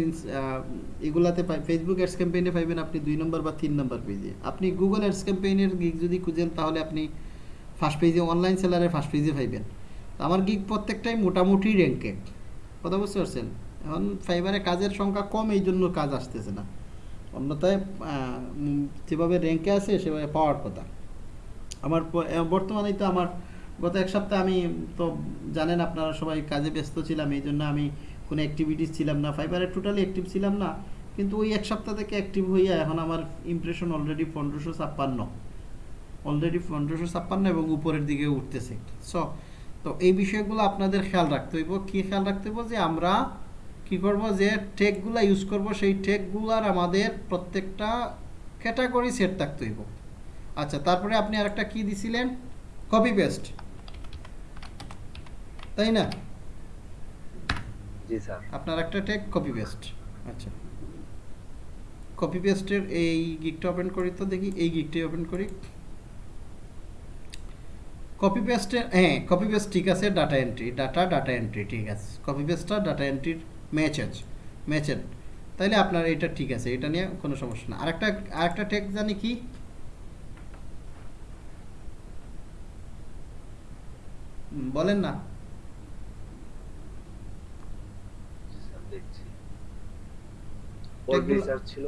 এগুলাতে ফেসবুক অ্যাডস ক্যাম্পেইনে পাইবেন আপনি দুই নম্বর বা তিন নম্বর পেজে আপনি গুগল অ্যাডস ক্যাম্পেইনের গিগ যদি খুঁজেন তাহলে আপনি ফার্স্ট পেজে অনলাইন সেলারের ফার্স্ট পেজে পাইবেন। আমার গিগ প্রত্যেকটাই মোটামুটি র্যাঙ্কে কথা বুঝতে পারছেন? এখন ফাইবারে কাজের সংখ্যা কম এই জন্য কাজ আসতেছে না। অন্যথায় যেভাবে র্যাঙ্কে আছে সেভাবে পাওয়ার কথা। আমার প- আহ, বর্তমানে তো আমার গত এক সপ্তাহ আমি তো জানেন আপনারা সবাই কাজে ব্যস্ত ছিলাম এই জন্য আমি কোনো অ্যাক্টিভিটিস ছিলাম না ফাইবারে টোটালি অ্যাক্টিভ ছিলাম না, কিন্তু ওই এক সপ্তাহ থেকে অ্যাক্টিভ হইয়া এখন আমার ইমপ্রেশন অলরেডি পনেরোশো ছাপ্পান্ন। অলরেডি পনেরোশো ছাপ্পান্ন এবং উপরের দিকে উঠতেছে। সো তো এই বিষয়গুলো আপনাদের খেয়াল রাখতে হইব। কি খেয়াল রাখতে হইব যে আমরা কি করব যে টেকগুলা ইউজ করব, সেই টেকগুলার আমাদের প্রত্যেকটা ক্যাটাগরি সেট থাকতে হইব। আচ্ছা তারপরে আপনি আরেকটা কি দিছিলেন? কপি পেস্ট তাই না? আপনার একটা টেক কপি পেস্ট আচ্ছা। কপি পেস্টের এই গিকটা ওপেন করি তো দেখি, এই গিকটাই ওপেন করি। কপি পেস্টের হ্যাঁ কপি পেস্ট ঠিক আছে data entry data data entry ঠিক আছে। কপি পেস্টটা ডাটা এন্ট্রির ম্যাচ আছে ম্যাচের তাইলে আপনার এটা ঠিক আছে এটা নিয়ে কোনো সমস্যা না। আরেকটা আরেকটা টেক জানি কি? বলেন না জি স্যার দেখছি ওর রিসার্চ ছিল।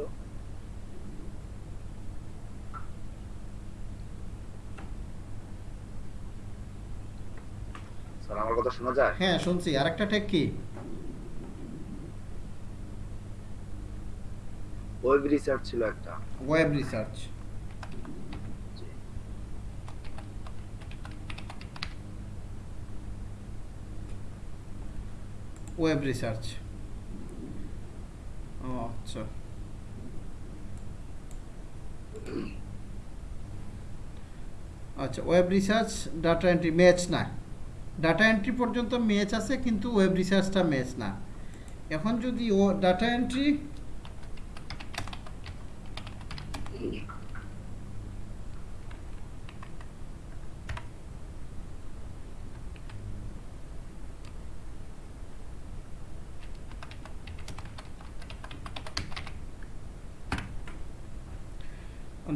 স্যার আমার কথা শোনা যায়? হ্যাঁ শুনছি। আরেকটা টেক কি? ওয়েব রিসার্চ ছিল একটা। Web research. Web research. ও আচ্ছা আচ্ছা web research data entry match না। ডাটা এন্ট্রি পর্যন্ত ম্যাচ আছে, কিন্তু ওয়েব রিসার্চটা ম্যাচ না। এখন যদি ও data entry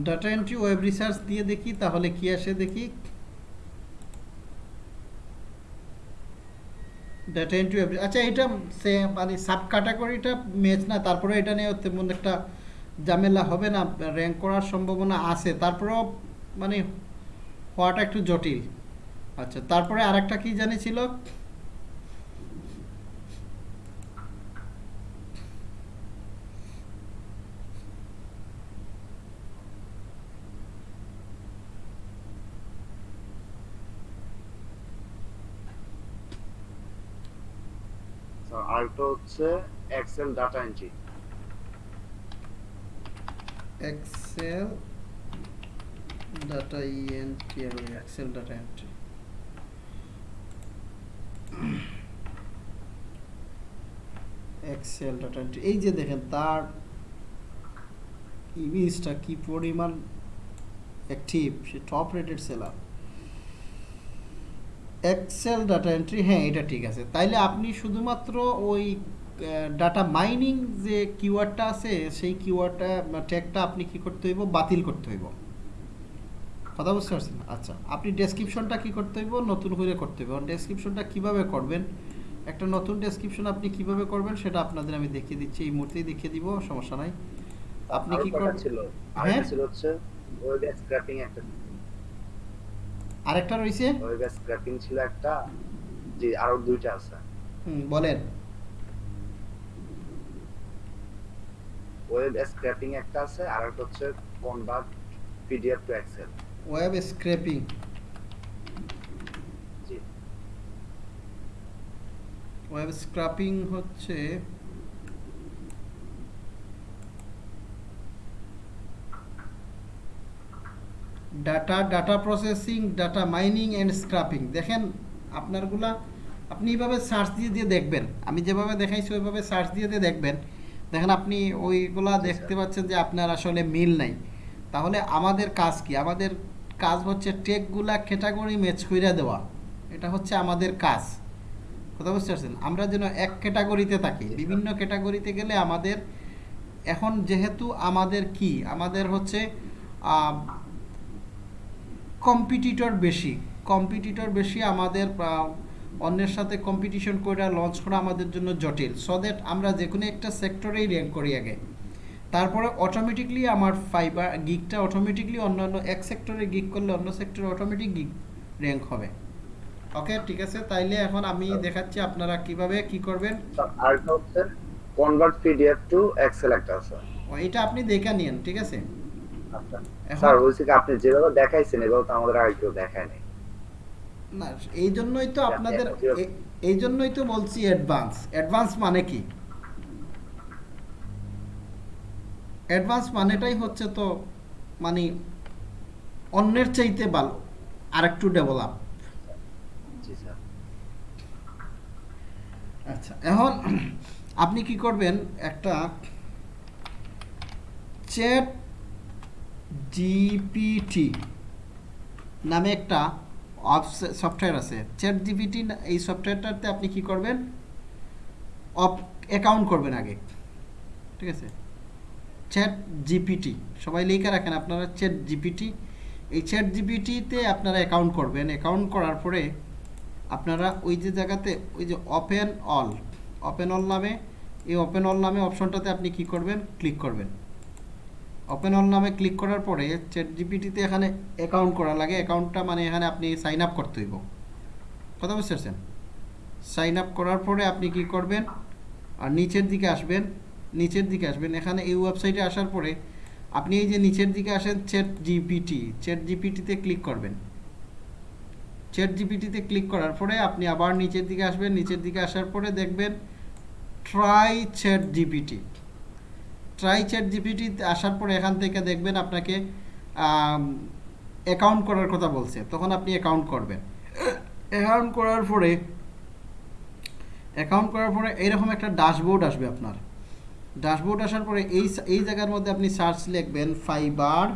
data entry web research দিয়ে দেখি, তাহলে কি আসে দেখি? ডাটা এন্ট্রি ওয়েব আচ্ছা এটা সে মানে সাব ক্যাটাগরিটা ম্যাচ না, তারপরে এটা নিয়ে তেমন একটা ঝামেলা হবে না র্যাঙ্ক করার সম্ভাবনা আছে। তারপরেও মানে হওয়াটা একটু জটিল। আচ্ছা তারপরে আরেকটা কি জানি ছিল আরেকটা হচ্ছে Excel data entry Excel data ENT আর Excel data entry Excel data entry এই যে দেখেন, তার ইমেজটা কি পরিমাণ অ্যাক্টিভ সে top rated seller Excel data entry হ্যাঁ এটা ঠিক আছে। তাইলে আপনি শুধুমাত্র ওই ডাটা মাইনিং যে কিওয়ার্ডটা আছে সেই কিওয়ার্ডটা ট্যাগটা আপনি কি করতে হইব? বাতিল করতে হইব। কথা বুঝতে পারছেন? আচ্ছা আপনি ডেসক্রিপশনটা কি করতে হইব? নতুন করে করতে হইব। ডেসক্রিপশনটা কীভাবে করবেন? একটা নতুন ডেসক্রিপশন আপনি কীভাবে করবেন সেটা আপনাদের আমি দেখিয়ে দিচ্ছি। এই মুহূর্তেই দেখিয়ে দিব সমস্যা নাই। আপনি কি ছিল হ্যাঁ? ছিল হচ্ছে ওয়েব স্ক্র্যাপিং একটা। আরেকটা রয়েছে? ওয়েব স্ক্র্যাপিং ছিল একটা জি আরও দুইটা আছে। হুম, বলেন। ওয়েব স্ক্র্যাপিং একটা আছে আর একটা হচ্ছে convert PDF to Excel web scraping G. Web scraping হচ্ছে data data processing data mining and scraping দেখেন আপনারগুলা আপনি এইভাবে সার্চ দিয়ে দিয়ে দেখবেন। আমি যেভাবে দেখাইছি ওইভাবে সার্চ দিয়ে দিয়ে দেখবেন। দেখেন আপনি ওইগুলা দেখতে পাচ্ছেন যে আপনার আসলে মিল নাই। তাহলে আমাদের কাজ কি? আমাদের কাজ হচ্ছে টেকগুলা ক্যাটাগরি ম্যাচ কইরা দেওয়া। এটা হচ্ছে আমাদের কাজ। কথা বুঝতে পারছেন? আমরা যেন এক ক্যাটাগরিতে থাকি। বিভিন্ন ক্যাটাগরিতে গেলে আমাদের এখন যেহেতু আমাদের কি? আমাদের হচ্ছে কম্পিটিটর বেশি। কম্পিটিটর বেশি আমাদের অন্যের সাথে কম্পিটিশন করে লঞ্চ করা আমাদের জন্য জটিল। সো দ্যাট আমরা যে কোনো একটা সেক্টরেই র্যাঙ্ক করি আগে। তারপরে অটোমেটিকলি আমার ফাইবার গিকটা অটোমেটিকলি অন্যান্য এক সেক্টরে গিক করলে অন্য সেক্টরে অটোমেটিক গিক র্যাঙ্ক হবে। ওকে ঠিক আছে? তাইলে এখন আমি দেখাচ্ছি আপনারা কীভাবে কি করবেন। আর একটা হচ্ছে কনভার্ট পিডিএফ টু এক্সেল একটা আছে। এটা আপনি দেখে নিন ঠিক আছে? আচ্ছা। স্যার বলছি কি আপনি যেভাবে দেখাইছেন এভাবে তো আমাদের আগে কেউ দেখায় নাই। না এই জন্যই তো আপনাদের এই জন্যই তো বলছি অ্যাডভান্স অ্যাডভান্স মানে কি? অ্যাডভান্স মানেটাই হচ্ছে তো মানে অন্যের চাইতে ভালো আরেকটু ডেভেলপ আচ্ছা এখন আপনি কি করবেন একটা চ্যাট জিপিটি নামে একটা সফটওয়্যার আছে। চ্যাট জিপিটি এই সফটওয়্যারটাতে আপনি কি করবেন? অফ অ্যাকাউন্ট করবেন আগে। ঠিক আছে? চ্যাট জিপিটি সবাই লিখে রাখেন আপনারা চ্যাট জিপিটি এই চ্যাট জিপিটিতে আপনারা অ্যাকাউন্ট করবেন। অ্যাকাউন্ট করার পরে আপনারা ওই যে জায়গাতে, ওই যে ওপেন অল ওপেন অল নামে, এই ওপেন অল নামে অপশনটাতে আপনি কি করবেন? ক্লিক করবেন। ওপেন অল নামে ক্লিক করার পরে চ্যাট জিপিটিতে এখানে অ্যাকাউন্ট করা লাগে। অ্যাকাউন্টটা মানে এখানে আপনি সাইন আপ করতে হইব। কথা বুঝতে পারছেন? সাইন আপ করার পরে আপনি কি করবেন? আর নিচের দিকে আসবেন। নিচের দিকে আসবেন। এখানে এই ওয়েবসাইটে আসার পরে আপনি এই যে নিচের দিকে আসেন চ্যাট জিপিটি চ্যাট জিপিটিতে ক্লিক করবেন। চ্যাট জিপিটিতে ক্লিক করার পরে আপনি আবার নিচের দিকে আসবেন। নিচের দিকে আসার পরে দেখবেন try Chat GPT try Chat GPT আসার পরে এখান থেকে দেখবেন আপনাকে অ্যাকাউন্ট করার কথা বলছে। তখন আপনি অ্যাকাউন্ট করবেন। অ্যাকাউন্ট করার পরে অ্যাকাউন্ট করার পরে এইরকম একটা ড্যাশবোর্ড আসবে আপনার। ড্যাশবোর্ড আসার পরে এই এই জায়গার মধ্যে আপনি সার্চ লিখবেন Fiverr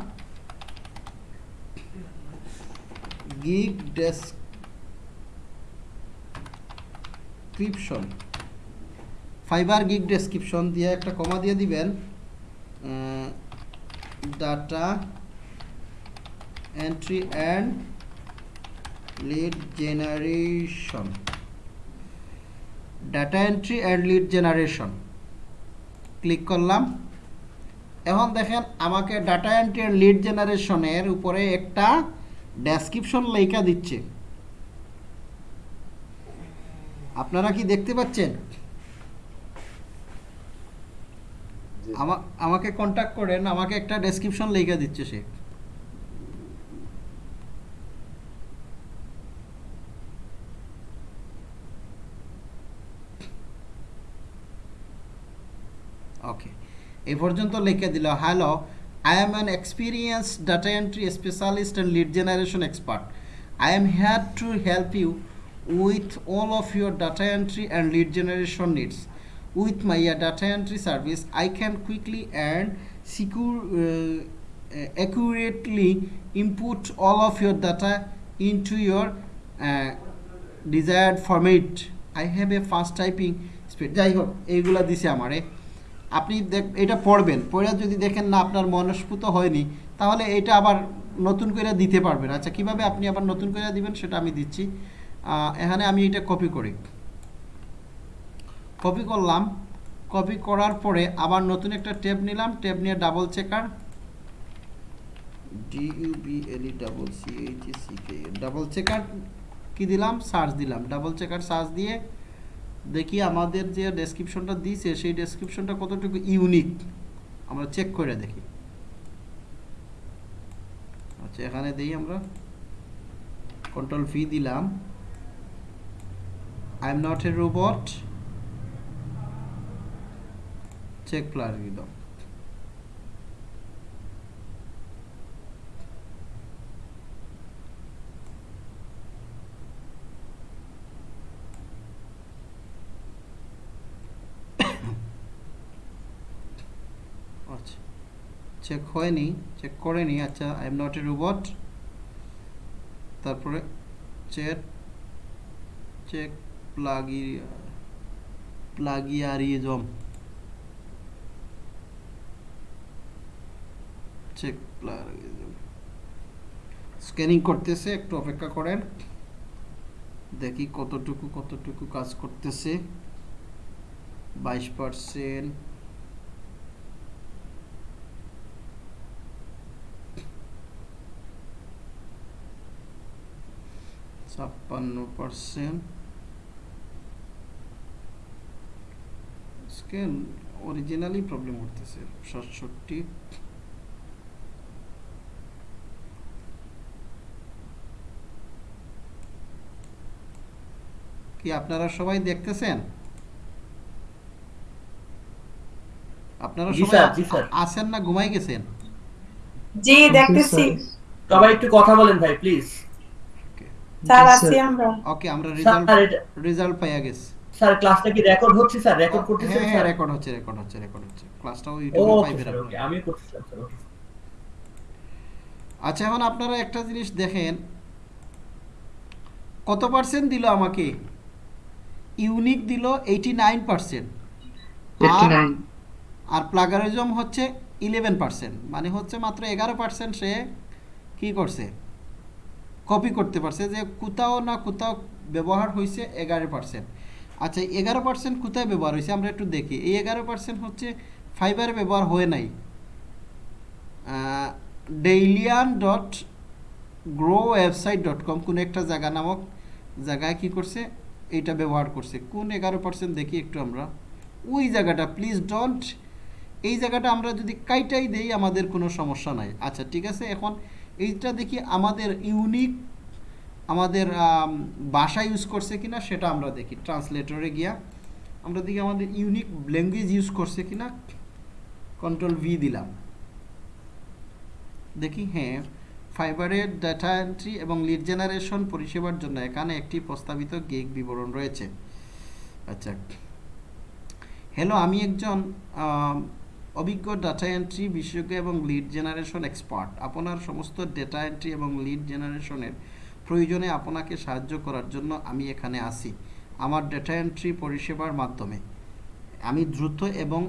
gig description Fiverr gig description দিয়ে একটা কমা দিয়ে দিবেন। Data entry and lead generation data entry and lead generation click করলাম। এখন দেখেন আমাকে ডাটা এন্ট্রি অ্যান্ড লিড জেনারেশনের উপরে একটা ডেসক্রিপশন লেখা দিচ্ছে। আপনারা কি দেখতে পাচ্ছেন জি আমা- আমাকে কন্টাক্ট করেন, আমাকে একটা ডেসক্রিপশন লেখা দিচ্ছে সে। ওকে এই পর্যন্ত লিখে দিল hello I am an experience data entry specialist and lead generation expert I am here to help you with all of your data entry and lead generation needs with my uh, data entry service i can quickly and secure uh, uh, accurately input all of your data into your uh, desired format i have a fast typing speed যাই হোক এইগুলা দিছে আমারে আপনি দেখ এটা পড়বেন পড়ে যদি দেখেন না আপনার মনস্ফুত হয়নি তাহলে এটা আবার নতুন করে দিতে পারবেন আচ্ছা কীভাবে আপনি আবার নতুন করে দিবেন সেটা আমি দিচ্ছি এখানে আমি এটা কপি করি কপি করলাম। কপি করার পরে আবার নতুন একটা ট্যাব নিলাম। ট্যাব নিয়ে double checker D U B L E double C H C K double checker কি দিলাম? সার্চ দিলাম। ডাবল চেকার সার্চ দিয়ে দেখি আমাদের যে ডেসক্রিপশনটা দিয়েছে সেই ডেসক্রিপশনটা কতটুকু ইউনিক আমরা চেক করে দেখি। আচ্ছা এখানে দিই আমরা। কন্ট্রোল ভি দিলাম। I am not a robot check প্লারিদম আচ্ছা চেক হয়নি চেক করেনি আচ্ছা I am not a robot তারপরে চেক চেক প্লাগি প্লাগিয়ারিজম চেক স্ক্যানিং করতেছে, একটু অপেক্ষা করেন। দেখি কতটুকু কতটুকু কাজ করতেছে। বাইশ পার্সেন্ট ছাপ্পান্ন পার্সেন্ট স্ক্যান অরিজিনালি প্রবলেম করতেছে, সাতষট্টি। কি আপনারা সবাই দেখতেছেন? আপনারা সবাই। আছেন না ঘুমাই গেছেন? জি দেখতেছি। সবাই একটু কথা বলেন ভাই প্লিজ। স্যার আছি আমরা। ওকে আমরা রেজাল্ট রেজাল্ট পাইয়া গেছি। স্যার ক্লাসটা কি রেকর্ড হচ্ছে স্যার? রেকর্ড করতেছেন হ্যাঁ হ্যাঁ স্যার? রেকর্ড হচ্ছে রেকর্ড হচ্ছে রেকর্ড হচ্ছে। ক্লাসটাও ইউটিউবে পাইবেন। ওকে আমিও করতেছিলাম স্যার ওকে আচ্ছা এখন আপনারা একটা জিনিস দেখেন। কত পার্সেন্ট দিল আমাকে? ইউনিক দিল এইটি নাইন পার্সেন্ট আর প্লাগারিজম হচ্ছে ইলেভেন পার্সেন্ট মানে হচ্ছে মাত্র এগারো পার্সেন্ট সে কি করছে? কপি করতে পারছে যে কোথাও না কোথাও ব্যবহার হয়েছে এগারো পার্সেন্ট আচ্ছা এগারো পার্সেন্ট কোথায় ব্যবহার হয়েছে আমরা একটু দেখি। এই এগারো পার্সেন্ট হচ্ছে ফাইবার ব্যবহার হয়ে নাই। ডেইলিয়ান dot grow website dot com কোনো একটা জায়গা নামক জায়গায় কি করছে? এইটা ব্যবহার করছে। কোন এগারো পার্সেন্ট দেখি একটু আমরা। ওই জায়গাটা প্লিজ ডোন্ট এই জায়গাটা আমরা যদি কাইটাই দেই, আমাদের কোনো সমস্যা নাই। আচ্ছা ঠিক আছে? এখন এইটা দেখি আমাদের ইউনিক আমাদের ভাষা ইউজ করছে কিনা সেটা আমরা দেখি। ট্রান্সলেটরে গিয়া আমরা দেখি আমাদের ইউনিক ল্যাঙ্গুয়েজ ইউজ করছে কিনা। কন্ট্রোল ভি দিলাম। দেখি হ্যাঁ। ফাইবারের ডাটা এন্ট্রি এবং লিড জেনারেশন পরিষেবার জন্য এখানে একটি প্রস্তাবিত গেগ বিবরণ রয়েছে। আচ্ছা। হ্যালো আমি একজন অভিজ্ঞ ডাটা এন্ট্রি বিশেষজ্ঞ এবং লিড জেনারেশন এক্সপার্ট আপনার সমস্ত ডেটা এন্ট্রি এবং লিড জেনারেশনের প্রয়োজনে আপনাকে সাহায্য করার জন্য আমি এখানে আসি আমার ডেটা এন্ট্রি পরিষেবার মাধ্যমে। আমি দ্রুত এবং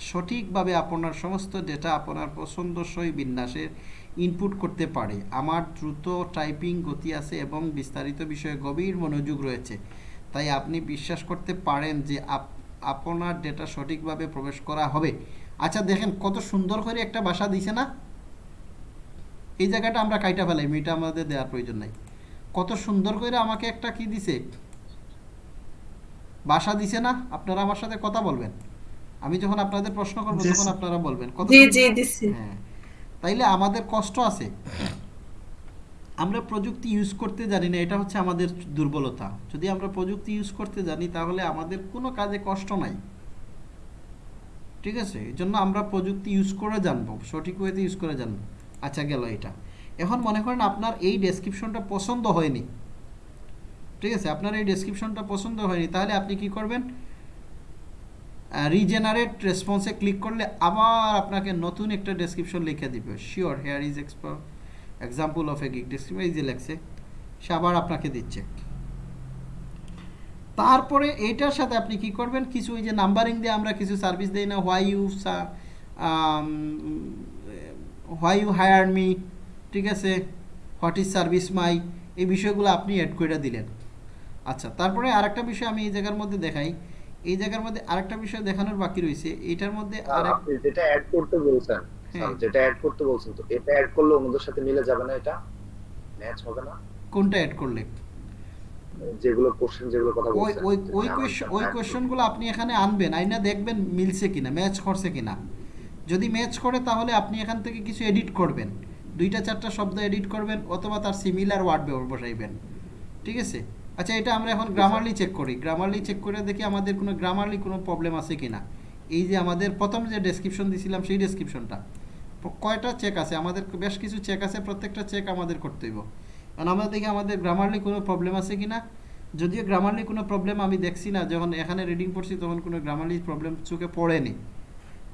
সঠিকভাবে আপনার সমস্ত ডেটা আপনার পছন্দসই বিন্যাসে ইনপুট করতে পারে। আমার দ্রুত টাইপিং গতি আছে এবং বিস্তারিত বিষয়ে গভীর মনোযোগ রয়েছে। তাই আপনি বিশ্বাস করতে পারেন যে আপ- আপনার ডেটা সঠিকভাবে প্রবেশ করা হবে। আচ্ছা দেখেন কত সুন্দর করে একটা ভাষা দিছে না? এই জায়গাটা আমরা কাইটা ফেলাই এটা আমাদের দেওয়ার প্রয়োজন নাই। কত সুন্দর করে আমাকে একটা কি দিছে? বাসা দিছে না? আপনারা আমার সাথে কথা বলবেন। আমি যখন আপনাদের প্রশ্ন করব তখন আপনারা বলবেন। কত জি সুন্দর- জি দিছি। হ্যাঁ। তাইলে আমাদের কষ্ট আছে। আমরা প্রযুক্তি ইউজ করতে জানি না, এটা হচ্ছে আমাদের দুর্বলতা। যদি আমরা প্রযুক্তি ইউজ করতে জানি, তাহলে আমাদের কোনো কাজে কষ্ট নাই। ঠিক আছে? এই জন্য আমরা প্রযুক্তি ইউজ করে জানব, সঠিক ওয়েতে ইউজ করে জানব। আচ্ছা গেল এটা। এখন মনে করেন আপনার এই ডেসক্রিপশনটা পছন্দ হয়নি। ঠিক আছে? আপনার এই ডেসক্রিপশনটা পছন্দ হয়নি, তাহলে আপনি কি করবেন? রিজেনারেট রেসপন্সে ক্লিক করলে আবার আপনাকে নতুন একটা ডেসক্রিপশন লিখে দিবে। Sure here is এক্সপার example of a gig description এই যে লেখছে, সে আবার আপনাকে দিচ্ছে। তারপরে এইটার সাথে আপনি কি করবেন? কিছু ওই যে নাম্বারিং দিয়ে আমরা কিছু সার্ভিস দিই না why you why you hire me ঠিক আছে? হোয়াট ইজ সার্ভিস মাই এই বিষয়গুলো আপনি অ্যাড করে দিলেন। আচ্ছা তারপরে আরেকটা বিষয় আমি এই জায়গার মধ্যে দেখাই। এই জায়গার মধ্যে আরেকটা বিষয় দেখানোর বাকি রয়েছে এটার মধ্যে যেটা অ্যাড করতে বলছেন হ্যাঁ। যেটা অ্যাড করতে বলছেন তো এটা অ্যাড করলে অন্যদের সাথে মিলে যাবে না এটা? ম্যাচ হবে না? কোনটা অ্যাড করলে? যেগুলো কোশ্চেন যেগুলো কথা ওই বলছেন। ওই সাথে ওই add কোয়েশ্চনগুলো আপনি এখানে আনবেন আইনা দেখবেন মিলছে কিনা ম্যাচ করছে কিনা। যদি ম্যাচ করে তাহলে আপনি এখান থেকে কিছু এডিট করবেন। দুইটা চারটা শব্দ এডিট করবেন অথবা তার সিমিলার ওয়ার্ড বসাইবেন। ঠিক আছে? আচ্ছা এটা আমরা এখন গ্রামারলি চেক করি। গ্রামারলি চেক করে দেখি আমাদের কোনো গ্রামারলি কোনো প্রবলেম আছে কি না এই যে আমাদের প্রথম যে ডেসক্রিপশন দিছিলাম, সেই ডেসক্রিপশনটা কয়টা চেক আছে? আমাদের বেশ কিছু চেক আছে, প্রত্যেকটা চেক আমাদের করতে হইব। কারণ আমরা দেখি আমাদের গ্রামারলি কোনো প্রবলেম আছে কি না যদিও গ্রামারলি কোনো প্রবলেম আমি দেখছি না, যখন এখানে রিডিং পড়ছি তখন কোনো গ্রামারলি প্রবলেম চোখে পড়েনি।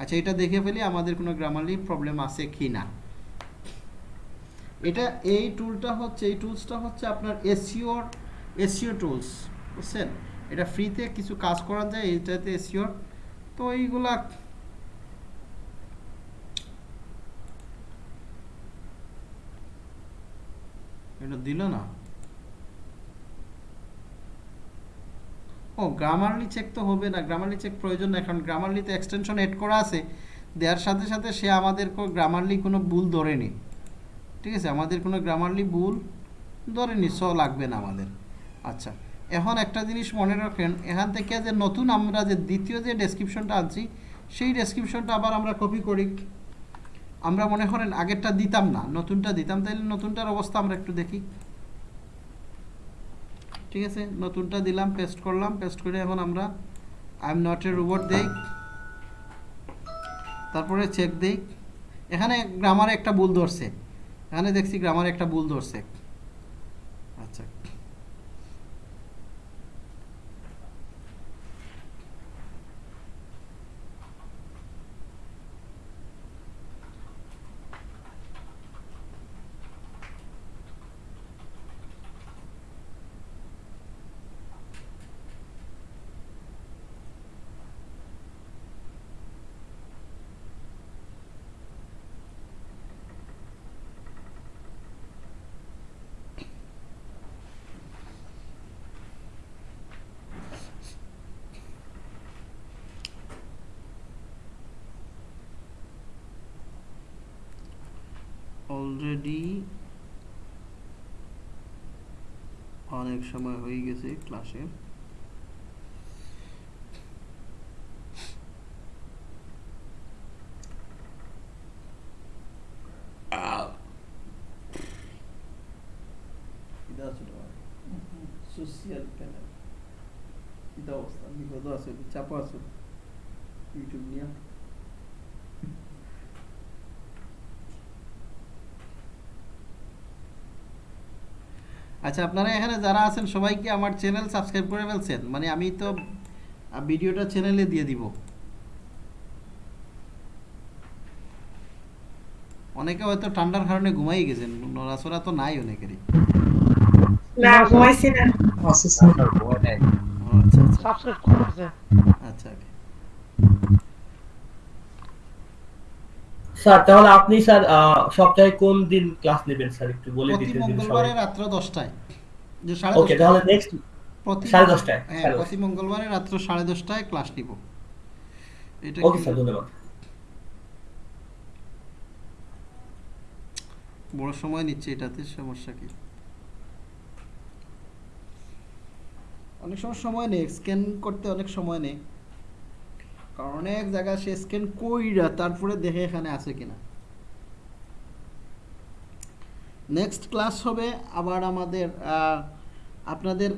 আচ্ছা এটা দেখে ফেলি আমাদের কোনো গ্রামারলি প্রবলেম আছে কি না এটা এই টুলটা হচ্ছে, এই টুলসটা হচ্ছে আপনার এসিওর এসিও টুলস বুঝছেন? এটা ফ্রিতে কিছু কাজ করা যায় এইটাতে এসিওর তো এইগুলা এটা দিল না। ও গ্রামারলি চেক তো হবে না গ্রামারলি চেক প্রয়োজন না কারণ গ্রামারলিতে এক্সটেনশন এড করা আছে, দেওয়ার সাথে সাথে সে আমাদের গ্রামারলি কোনো ভুল ধরেনি। ঠিক আছে? আমাদের কোনো গ্রামারলি ভুল ধরেনি স লাগবে না আমাদের। আচ্ছা এখন একটা জিনিস মনে রাখেন, এখান থেকে যে নতুন আমরা যে দ্বিতীয় যে ডেসক্রিপশনটা আনছি, সেই ডেসক্রিপশনটা আবার আমরা কপি করি। আমরা মনে করেন আগেরটা দিতাম না, নতুনটা দিতাম তাহলে নতুনটার অবস্থা আমরা একটু দেখি। ঠিক আছে? নতুনটা দিলাম পেস্ট করলাম পেস্ট করে এখন আমরা I am not a robot দেই। তারপরে চেক দেই। এখানে গ্রামারে একটা ভুল ধরছে। এখানে দেখছি গ্রামারে একটা ভুল ধরছে আচ্ছা অলরেডি অনেক সময় হয়ে গেছে ক্লাসের সোশিয়াল প্যানেল। এটা অবস্থা বিপদ আছে চাপ আছে। ইউটিউব নিয়ে। আচ্ছা আপনারা এখানে যারা আছেন সবাই কি আমার চ্যানেল সাবস্ক্রাইব করে ফেলছেন। মানে আমি তো ভিডিওটা চ্যানেলে দিয়ে দিব। অনেকে হয়তো ঠান্ডার কারণে ঘুমাই গেছেন নড়াচড়া তো নাই অনেকেরই। না ঘুমাইছি না। আচ্ছা আচ্ছা আচ্ছা okay. স্যার তাহলে আপনি স্যার সপ্তাহে কোন দিন ক্লাস নেবেন স্যার? একটু বলে দিতে দিন মঙ্গলবারে রাত্র দশটায়। যে সাড়ে ওকে তাহলে নেক্সট প্রতি সাড়ে দশটায়, হ্যাঁ প্রতি মঙ্গলবারে রাত্র সাড়ে দশটায় ক্লাস নিব। এটা ওকে স্যার ধন্যবাদ। বড় সময় নিচ্ছে এটাতে সমস্যা কি? অনেক সময় সময় নেই স্ক্যান করতে অনেক সময় নেই। কারণ অনেক জায়গায় সে স্ক্যান কইরা তারপরে দেখে এখানে আছে কিনা। নেক্সট ক্লাস হবে আবার আমাদের আপনাদের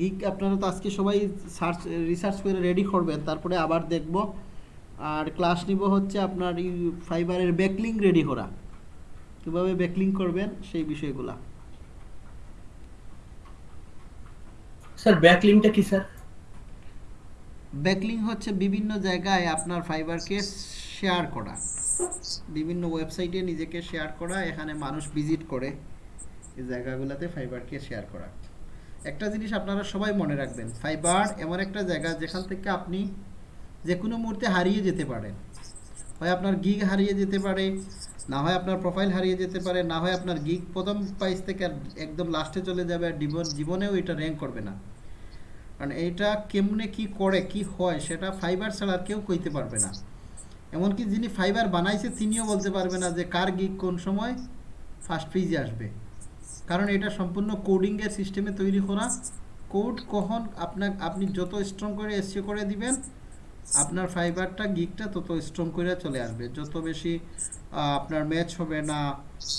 গিক আপনারা তো আজকে সবাই সার্চ রিসার্চ করে রেডি করবেন, তারপরে আবার দেখব। আর ক্লাস নিব হচ্ছে আপনার ফাইবারের ব্যাকলিং রেডি করা। কীভাবে ব্যাকলিং করবেন সেই বিষয়গুলা। স্যার ব্যাকলিংটা কি স্যার ব্যাকলিং হচ্ছে বিভিন্ন জায়গায় আপনার ফাইবারকে শেয়ার করা। বিভিন্ন ওয়েবসাইটে নিজেকে শেয়ার করা, এখানে মানুষ ভিজিট করে এই জায়গাগুলোতে ফাইবারকে শেয়ার করা। একটা জিনিস আপনারা সবাই মনে রাখবেন, ফাইবার এমন একটা জায়গা যেখান থেকে আপনি যে কোনো মুহূর্তে হারিয়ে যেতে পারেন হয় আপনার গিগ হারিয়ে যেতে পারে, না হয় আপনার প্রোফাইল হারিয়ে যেতে পারে, না হয় আপনার গিগ প্রথম প্রাইস থেকে একদম লাস্টে চলে যাবে, আর জীবন জীবনেও এটা র্যাঙ্ক করবে না। কারণ এইটা কেমনে কি করে, কি হয় সেটা ফাইবার ছাড়া কেউ কইতে পারবে না। এমনকি যিনি ফাইবার বানাইছে তিনিও বলতে পারবে না যে কার গিগ কোন সময় ফার্স্ট পেজে আসবে। কারণ এটা সম্পূর্ণ কোডিংয়ের সিস্টেমে তৈরি করা। কোড কখন আপনার আপনি যত স্ট্রং করে এসিও করে দিবেন, আপনার ফাইবারটা গিগটা তত স্ট্রং করে চলে আসবে। যত বেশি আপনার ম্যাচ হবে না,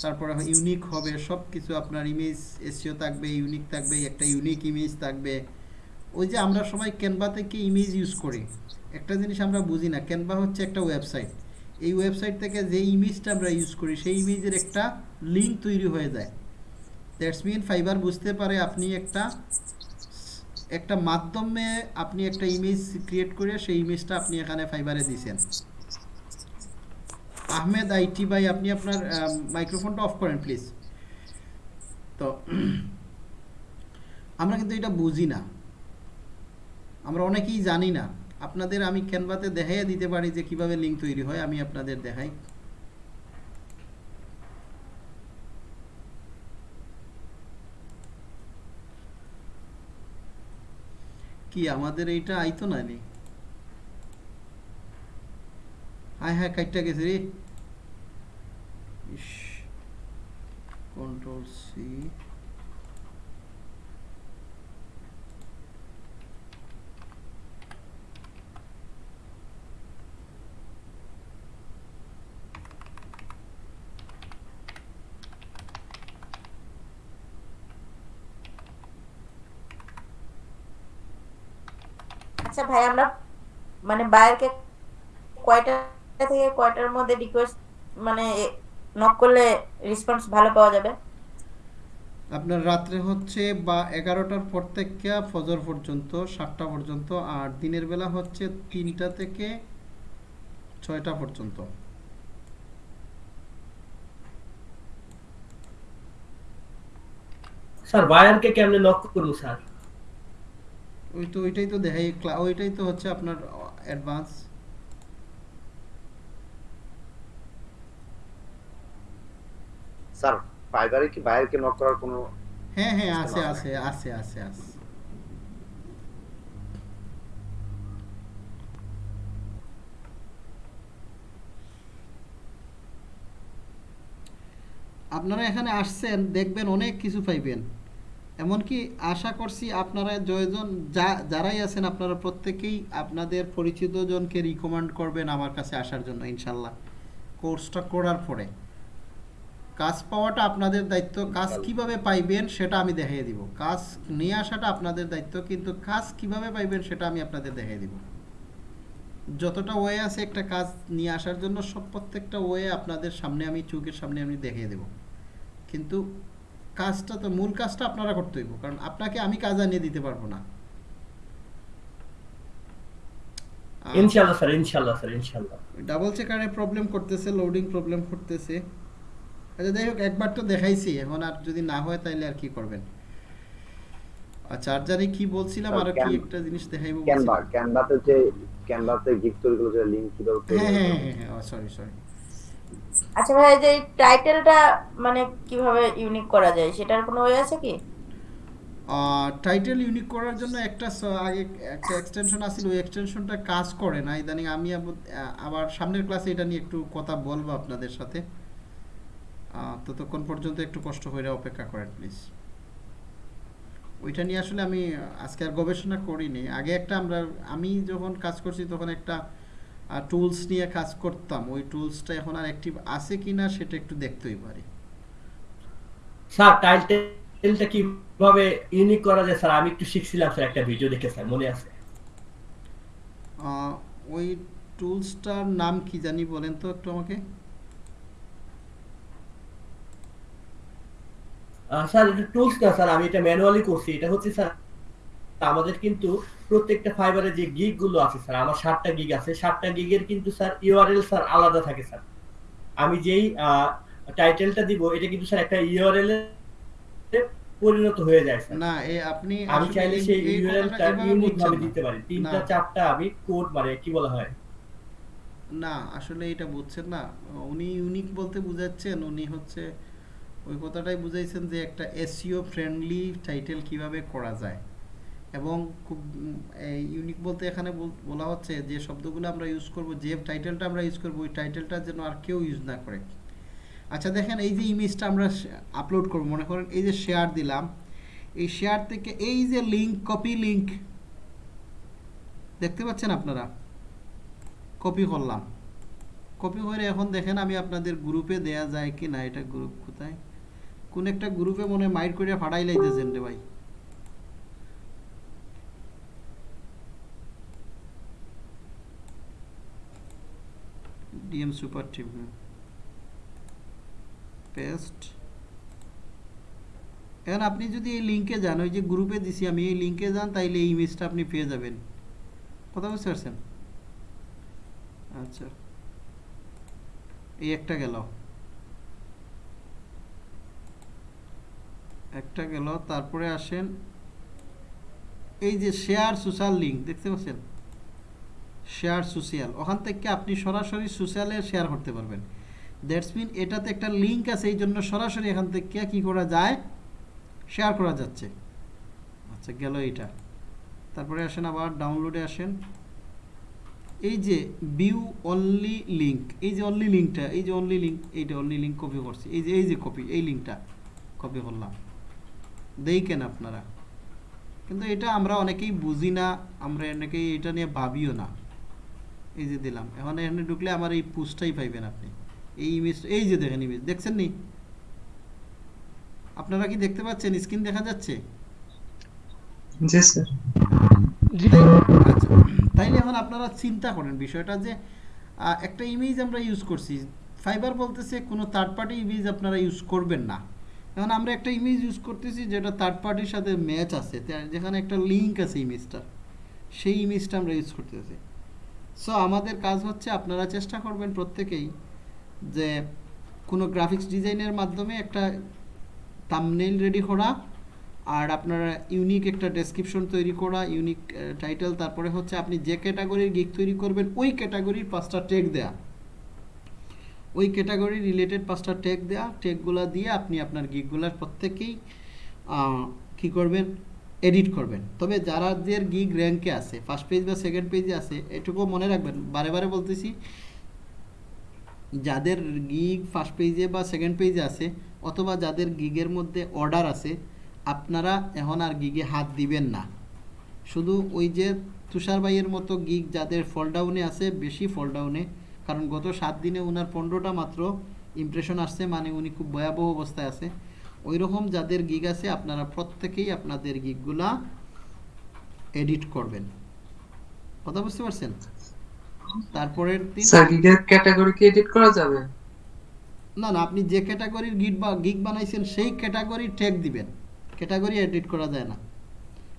তারপরে ইউনিক হবে সব কিছু আপনার ইমেজ এসিও থাকবে ইউনিক থাকবে, একটা ইউনিক ইমেজ থাকবে। ওই যে আমরা সবাই ক্যানভা থেকে ইমেজ ইউজ করি? একটা জিনিস আমরা বুঝি না। ক্যানভা হচ্ছে একটা ওয়েবসাইট এই ওয়েবসাইট থেকে যে ইমেজটা আমরা ইউজ করি, সেই ইমেজের একটা লিঙ্ক তৈরি হয়ে যায়। দ্যাটস মিন ফাইবার বুঝতে পারে আপনি একটা একটা মাধ্যমে আপনি একটা ইমেজ ক্রিয়েট করে সেই ইমেজটা আপনি এখানে ফাইবারে দিছেন। আহমেদ আইটি ভাই, আপনি আপনার মাইক্রোফোনটা অফ করেন প্লিজ তো, আমরা কিন্তু এটা বুঝি না। আমরা অনেকেই জানি না। আপনাদের আমি ক্যানভাতে দেখাইয়া দিতে পারি যে কীভাবে লিঙ্ক তৈরি হয়, আমি আপনাদের দেখাই। কি, আমাদের এইটা আইতো না নি? হায় হায়, কাইটটা গেছে রে। কন্ট্রোল সি আচ্ছা ভাই আমরা মানে বায়ারকে কয়টা থেকে কয়টার মধ্যে রিকোয়েস্ট মানে নক করলে রেসপন্স ভালো পাওয়া যাবে? আপনার রাত্রে হচ্ছে বা এগারোটার পর থেকে ফজর পর্যন্ত সাতটা পর্যন্ত আর দিনের বেলা হচ্ছে তিনটা থেকে ছয়টা পর্যন্ত। স্যার বায়ারকে কেমনে লক করব স্যার? ওই তো ওইটাই তো দেখাই ওইটাই তো হচ্ছে আপনার অ্যাডভান্স স্যার ফাইবারে কি বাইরেকে নক করার কোনো হ্যাঁ হ্যাঁ আছে? আছে আছে আছে আছে। আপনারা এখানে আসছেন দেখবেন অনেক কিছু পাইবেন। এমনকি আশা করছি আপনারা জয়জন যা যারাই আছেন আপনারা প্রত্যেকেই আপনাদের পরিচিত জনকে রিকমেন্ড করবেন আমার কাছে আসার জন্য ইনশাল্লাহ। কোর্সটা করার পরে। কাজ পাওয়াটা আপনাদের দায়িত্ব কাজ কীভাবে পাইবেন সেটা আমি দেখিয়ে দিব। কাজ নিয়ে আসাটা আপনাদের দায়িত্ব কিন্তু কাজ কীভাবে পাইবেন সেটা আমি আপনাদের দেখিয়ে দিব। যতটা ওয়ে আছে একটা কাজ নিয়ে আসার জন্য সব প্রত্যেকটা ওয়ে আপনাদের সামনে আমি চোখের সামনে আমি দেখিয়ে দেব। কিন্তু কাজটা তো মূল কাজটা আপনারা করতে হইব কারণ আপনাকে আমি কাজ আনিয়ে দিতে পারব না। আহ, ইনশাল্লাহ স্যার ইনশাল্লাহ স্যার ইনশাল্লাহ ডাবল চেকারে প্রবলেম করতেছে লোডিং প্রবলেম করতেছে। আচ্ছা যাই হোক একবার তো দেখাইছি এখন আর যদি না হয় তাহলে আর কি করবেন? আর চার্জারে কি বলছিলাম আর কি একটা জিনিস দেখাইবো ক্যানভা ক্যানভাতে যে ক্যানভাতে গিগ তৈরি করে যে লিংক কীভাবে হ্যাঁ হ্যাঁ হ্যাঁ হ্যাঁ সরি সরি আচ্ছা ভাই যে টাইটেলটা মানে কীভাবে ইউনিক করা যায়, সেটার কোনো ওয়ে আছে কি? টাইটেল ইউনিক করার জন্য একটা আগে একটা এক্সটেনশন আছিল, ওই এক্সটেনশনটা কাজ করে না। ইদানিং আমি আবার সামনের ক্লাসে এটা নিয়ে একটু কথা বলব আপনাদের সাথে। ততক্ষণ পর্যন্ত একটু কষ্ট করে অপেক্ষা করেন প্লিজ ওইটা নিয়ে আসলে আমি আজকে আর গবেষণা করিনি। আগে একটা আমরা, আমি যখন কাজ করছি তখন একটা টুলস নিয়ে কাজ করতাম ওই টুলসটা এখন আর অ্যাক্টিভ আছে কিনা সেটা একটু দেখতেই পারি। স্যার টাইটেলটা কীভাবে ইউনিক করা যায়? স্যার আমি একটু শিখছিলাম স্যার একটা ভিডিও দেখে স্যার মনে আছে? ওই টুলসটার নাম কি জানি বলেন তো একটু আমাকে? স্যার এটা টুলস না স্যার আমি এটা ম্যানুয়ালি করছি। এটা হচ্ছে স্যার আমাদের কিন্তু প্রত্যেকটা ফাইবারে যে গিগগুলো আছে স্যার আমার সাতটা গিগ আছে। সাতটা গিগের কিন্তু স্যার ইউআরএল স্যার আলাদা থাকে স্যার আমি যেই টাইটেলটা দিব এটা কিন্তু স্যার একটা ইউআরএল পরিণত হয়ে যায় স্যার না এ আপনি আমি চাইলে সেই ইউআরএলটা ইউনিক ভাবে দিতে পারি। তিনটা চারটা আমি কোড মানে কি বলা হয়? না আসলে এটা বুঝছেন না। উনি ইউনিক বলতে বুঝাচ্ছেন উনি হচ্ছে ওই কথাটাই বুঝাইছেন যে একটা এসইও ফ্রেন্ডলি টাইটেল কীভাবে করা যায়। এবং খুব ইউনিক বলতে এখানে বল- হচ্ছে যে শব্দগুলো আমরা ইউজ করব, যে টাইটেলটা আমরা ইউজ করব, ওই টাইটেলটা যেন আর কেউ ইউজ না করে। আচ্ছা দেখেন এই যে ইমেজটা আমরা আপলোড করব, মনে করেন এই যে শেয়ার দিলাম, এই শেয়ার থেকে এই যে লিঙ্ক কপি লিঙ্ক দেখতে পাচ্ছেন আপনারা? কপি করলাম। কপি করে এখন দেখেন আমি আপনাদের গ্রুপে দেয়া যায় কি না এটা গ্রুপ কোথায়? কোন একটা গ্রুপে মনে মাইর করে ফাটাই লাইতেছেন রে ভাই। ডিএম সুপার টিম পেস্ট এখন আপনি যদি এই লিঙ্কে যান, ওই যে গ্রুপে দিছি আমি, এই লিঙ্কে যান, তাইলে এই ইমেজটা আপনি পেয়ে যাবেন। কথা বুঝতে পারছেন? আচ্ছা। এই একটা গেল। একটা গেল, তারপরে আসেন, এই যে শেয়ার সোশ্যাল লিঙ্ক দেখতে পাচ্ছেন? Share social. ওখান থেকে আপনি সরাসরি সোশ্যালে শেয়ার করতে পারবেন। দ্যাটস মিন এটাতে একটা লিঙ্ক আছে, এই জন্য সরাসরি এখান থেকে কি করা যায়? শেয়ার করা যাচ্ছে। আচ্ছা গেল এইটা। তারপরে আসেন আবার, ডাউনলোডে আসেন। এই যে ভিউ অনলি লিঙ্ক এই যে অনলি লিঙ্কটা এই যে অনলি লিঙ্ক এইটা অনলি লিঙ্ক কপি করছি। এই যে এই যে কপি এই লিঙ্কটা কপি করলাম। দেখেন আপনারা। কিন্তু এটা আমরা অনেকেই বুঝি না, আমরা অনেকেই এটা নিয়ে ভাবিও না। এই যে দিলাম। এখন এখানে ঢুকলে আমার এই পুস্টটাই পাইবেন আপনি। এই ইমেজ এই যে দেখেন ইমেজ দেখছেন নি? আপনারা কি দেখতে পাচ্ছেন? স্ক্রিন দেখা যাচ্ছে? জি স্যার। আচ্ছা। তাইলে এখন আপনারা চিন্তা করেন বিষয়টা যে একটা ইমেজ আমরা ইউজ করছি। ফাইবার বলতেছে কোনো থার্ড পার্টি ইমেজ আপনারা ইউজ করবেন না। এখন আমরা একটা ইমেজ ইউজ করতেছি যেটা থার্ড পার্টির সাথে ম্যাচ আছে। যেখানে একটা লিঙ্ক আছে ইমেজটা সেই ইমেজটা আমরা ইউজ করতেছি। সো আমাদের কাজ হচ্ছে আপনারা চেষ্টা করবেন প্রত্যেকেই যে কোনো গ্রাফিক্স ডিজাইনের মাধ্যমে একটা থাম্বনেইল রেডি করা আর আপনারা ইউনিক একটা ডেসক্রিপশন তৈরি করা ইউনিক টাইটেল তারপরে হচ্ছে আপনি যে ক্যাটাগরির গিগ তৈরি করবেন, ওই ক্যাটাগরির পাঁচটা টেক দেয়া। ওই ক্যাটাগরি রিলেটেড পাঁচটা টেক দেয়া। টেকগুলো দিয়ে আপনি আপনার গিগগুলার প্রত্যেকেই কী করবেন? এডিট করবেন। তবে যারাদের গিগ র্যাঙ্কে আছে ফার্স্ট পেজ বা সেকেন্ড পেজে আছে, এটুকু মনে রাখবেন, বারে বারে বলতেছি, যাদের গিগ ফার্স্ট পেজে বা সেকেন্ড পেজে আছে, অথবা যাদের গিগের মধ্যে অর্ডার আছে, আপনারা এখন আর গিগে হাত দিবেন না। শুধু ওই যে তুষার ভাইয়ের মতো গিগ যাদের ফলডাউনে আছে, বেশি ফলডাউনে কারণ গত সাত দিনে ওনার পনেরোটা মাত্র ইমপ্রেশন আসছে মানে উনি খুব ভয়াবহ অবস্থায় আছে। ওই রকম যাদের গিগ আছে আপনারা প্রত্যেকেই আপনাদের গিগগুলা এডিট করবেন। কথা বুঝতে পারছেন? তারপরের দিন স্যার গিগের ক্যাটাগরি কি এডিট করা যাবে? না না আপনি যে ক্যাটাগরির গিট বা গিগ বানাইছেন সেই ক্যাটাগরি ট্যাগ দিবেন। ক্যাটাগরি এডিট করা যায় না।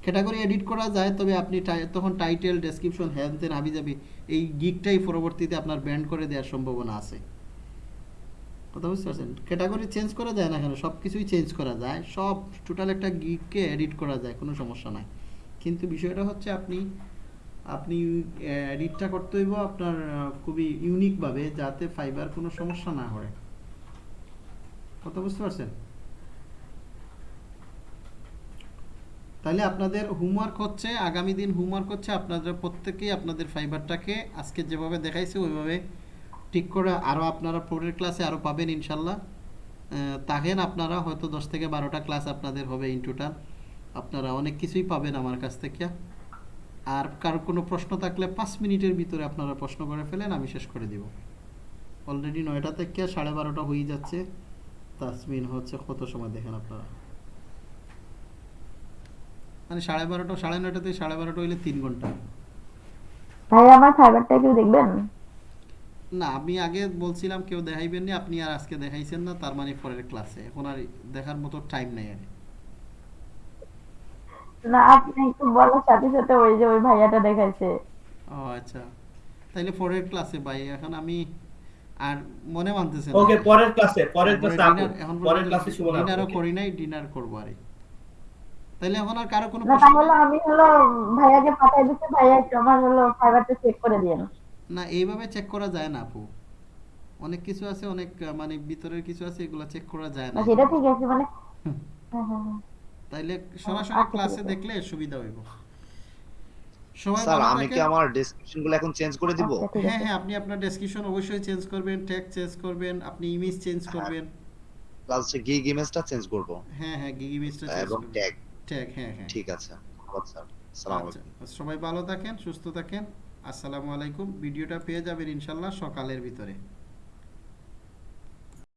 ক্যাটাগরি এডিট করা যায় তবে আপনি তখন টাইটেল ডেসক্রিপশন হ্যান তেন হাবি যাবি এই গিগটাই পরবর্তীতে আপনার ব্যান্ড করে দেওয়ার সম্ভাবনা আছে। কথা বুঝতে পারছেন ক্যাটাগরি চেঞ্জ করা যায় না কেন? সব কিছুই চেঞ্জ করা যায়। সব টোটাল একটা গিগকে এডিট করা যায়, কোনো সমস্যা নাই। কিন্তু বিষয়টা হচ্ছে আপনি আপনি এডিটটা করতে হইব আপনার খুবই ইউনিকভাবে যাতে ফাইবার কোনো সমস্যা না হয়। কথা বুঝতে পারছেন? তাহলে আপনাদের হোমওয়ার্ক হচ্ছে, আগামী দিন হোমওয়ার্ক হচ্ছে, আপনাদের প্রত্যেকেই আপনাদের ফাইবারটাকে আজকে যেভাবে দেখাইছে, ওইভাবে ঠিক করে আরও আপনারা পরের ক্লাসে আরও পাবেন ইনশাল্লাহ। তাহেন আপনারা হয়তো দশ থেকে বারোটা ক্লাস আপনাদের হবে ইন টোটাল আপনারা অনেক কিছুই পাবেন আমার কাছ থেকে। আর কার কোনো প্রশ্ন থাকলে পাঁচ মিনিটের ভিতরে আপনারা প্রশ্ন করে ফেলেন, আমি শেষ করে দিব। অলরেডি নয়টা থেকে সাড়ে বারোটা হয়ে যাচ্ছে। তাসমিন হচ্ছে কত সময় দেখেন আপনারা? মানে সাড়ে বারোটা, সাড়ে নয়টা থেকে সাড়ে বারোটা হইলে তিন ঘণ্টা। ভাই, আমার ফাইবারটা একটু দেখবেন? না আমি আগে বলছিলাম কেউ দেখাইবেন না আপনি আর আজকে দেখাইছেন না তার মানে পরের ক্লাসে এখন আর দেখার মতো টাইম নেই আর না আপনি একটু বলার সাথে সাথে ওই যে ওই ভাইয়াটা দেখাইছে। ও আচ্ছা। তাইলে পরের ক্লাসে ভাই এখন আমি আর মনে মানতেছে না। ওকে পরের ক্লাসে পরের ক্লাসে এখন পরের ক্লাসে সুমন আপু, ডিনারও করি নাই ডিনার করব আর। তাইলে এখন আর কারও কোনো না তাহলে আমি হলো ভাইয়াকে পাঠাই দিচ্ছি ভাইয়া একটু আমার হলো ফাইবারটা চেক করে দিয়েন না এইভাবে চেক করা যায় না আপু। অনেক কিছু আছে অনেক মানে ভিতরের কিছু আছে এগুলো চেক করা যায় না। সেটা ঠিক আছে মানে? হ্যাঁ হ্যাঁ হ্যাঁ। তাইলে সরাসরি আচ্ছা, ক্লাসে দেখলে সুবিধা হইব। সবাই স্যার আমি কি আমার ডেসক্রিপশনগুলো এখন চেঞ্জ করে দিব? আচ্ছা, হ্যাঁ হ্যাঁ আপনি আপনার ডেসক্রিপশন অবশ্যই চেঞ্জ করবেন ট্যাগ চেঞ্জ করবেন আপনি ইমেজ চেঞ্জ। করবেন। প্লাস হচ্ছে গিগ ইমেজটা চেঞ্জ করব। হ্যাঁ হ্যাঁ গিগ ইমেজটা চেঞ্জ এবং ট্যাগ ট্যাগ হ্যাঁ হ্যাঁ। ঠিক আছে। ধন্যবাদ স্যার। আসসালামু আচ্ছা আলাইকুম। সবাই ভালো থাকেন সুস্থ থাকেন। আসসালামু আলাইকুম। ভিডিওটা পেয়ে যাবেন ইনশাল্লাহ সকালের ভিতরে।